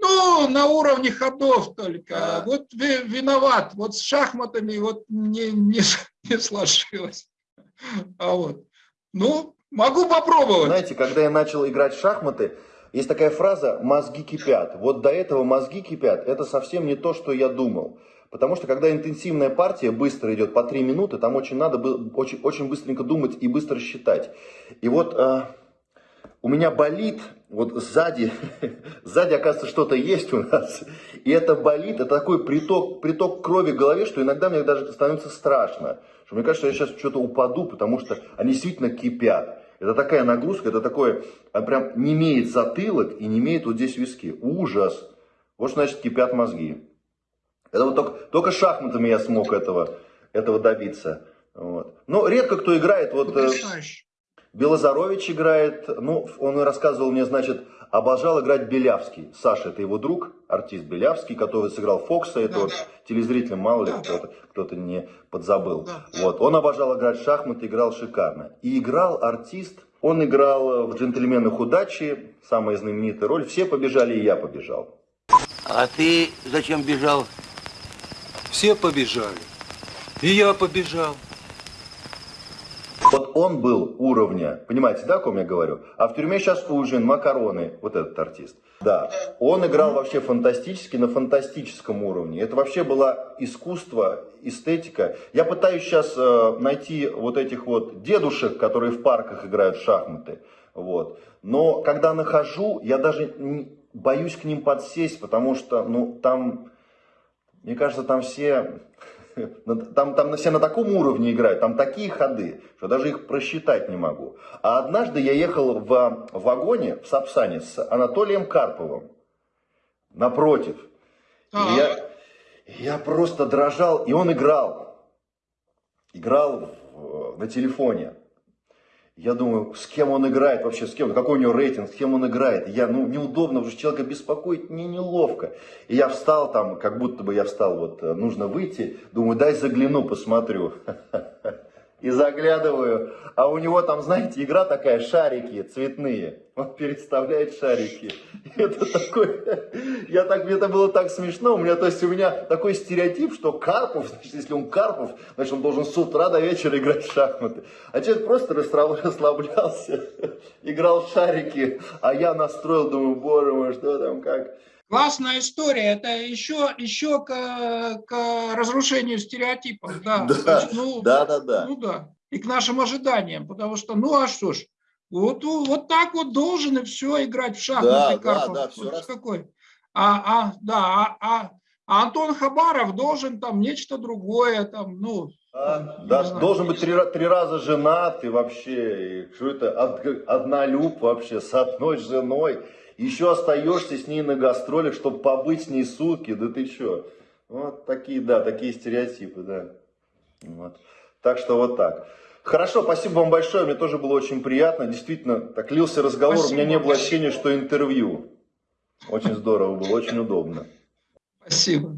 Speaker 2: Ну, на уровне ходов только. А. Вот виноват. Вот с шахматами вот не, не, не сложилось. А вот. Ну, могу попробовать.
Speaker 1: Знаете, когда я начал играть в шахматы, есть такая фраза «мозги кипят». Вот до этого мозги кипят. Это совсем не то, что я думал. Потому что когда интенсивная партия быстро идет по 3 минуты, там очень надо очень, очень быстренько думать и быстро считать. И вот э, у меня болит, вот сзади, сзади, оказывается, что-то есть у нас. И это болит, это такой приток, приток крови в голове, что иногда мне даже становится страшно. Что мне кажется, что я сейчас что-то упаду, потому что они действительно кипят. Это такая нагрузка, это такое, а прям не имеет затылок и не имеет вот здесь виски. Ужас. Вот что значит кипят мозги. Это вот только, только шахматами я смог этого, этого добиться. Вот. Но редко кто играет. Вот, э, Белозарович играет, ну, он рассказывал мне, значит, обожал играть Белявский. Саша, это его друг, артист Белявский, который сыграл Фокса, это да, вот да. телезрителям, мало ли, да, кто-то, кто-то не подзабыл. Да, вот, он обожал играть в шахматы, играл шикарно. И играл артист, он играл в «Джентльменах удачи», самая знаменитая роль, все побежали, и я побежал.
Speaker 6: А ты зачем бежал?
Speaker 7: Все побежали. И я побежал.
Speaker 1: Вот он был уровня, понимаете, да, о ком я говорю? А в тюрьме сейчас ужин, макароны, вот этот артист. Да, он играл вообще фантастически, на фантастическом уровне. Это вообще было искусство, эстетика. Я пытаюсь сейчас э, найти вот этих вот дедушек, которые в парках играют в шахматы. Вот. Но когда нахожу, я даже боюсь к ним подсесть, потому что, ну, там, мне кажется, там все там, там все на таком уровне играют, там такие ходы, что даже их просчитать не могу. А однажды я ехал в вагоне в Сапсане с Анатолием Карповым. Напротив. И я, я просто дрожал, и он играл. Играл на телефоне. Я думаю, с кем он играет вообще, с кем, какой у него рейтинг, с кем он играет. Я, ну, неудобно, уже человека беспокоить, мне неловко. И я встал там, как будто бы я встал, вот, нужно выйти. Думаю, дай загляну, посмотрю. и заглядываю, а у него там, знаете, игра такая, шарики цветные. Он переставляет шарики. Это такой, я так, мне это было так смешно. У меня, то есть у меня такой стереотип, что Карпов, значит, если он Карпов, значит, он должен с утра до вечера играть в шахматы. А человек просто расслаблялся, играл шарики, а я настроил, думаю, боже мой, что там, как...
Speaker 2: Классная история. Это еще, еще к, к разрушению стереотипов. Да,
Speaker 1: да, ну, да, да, да.
Speaker 2: Ну да. И к нашим ожиданиям. Потому что, ну а что ж, вот, вот так вот должен и все играть в шахматы. Да, да, да, все раз... какой. А, а, да, а, а, а Антон Хабаров должен там нечто другое, там, ну,
Speaker 1: а, да, должен быть три, три раза женат и вообще, и что это, одна люб вообще с одной женой еще остаешься с ней на гастролях, чтобы побыть с ней сутки, да ты что? Вот такие, да, такие стереотипы, да. Вот. Так что вот так. Хорошо, спасибо вам большое, мне тоже было очень приятно. Действительно, так лился разговор, спасибо. у меня не было ощущения, что интервью. Очень здорово было, очень удобно.
Speaker 2: Спасибо.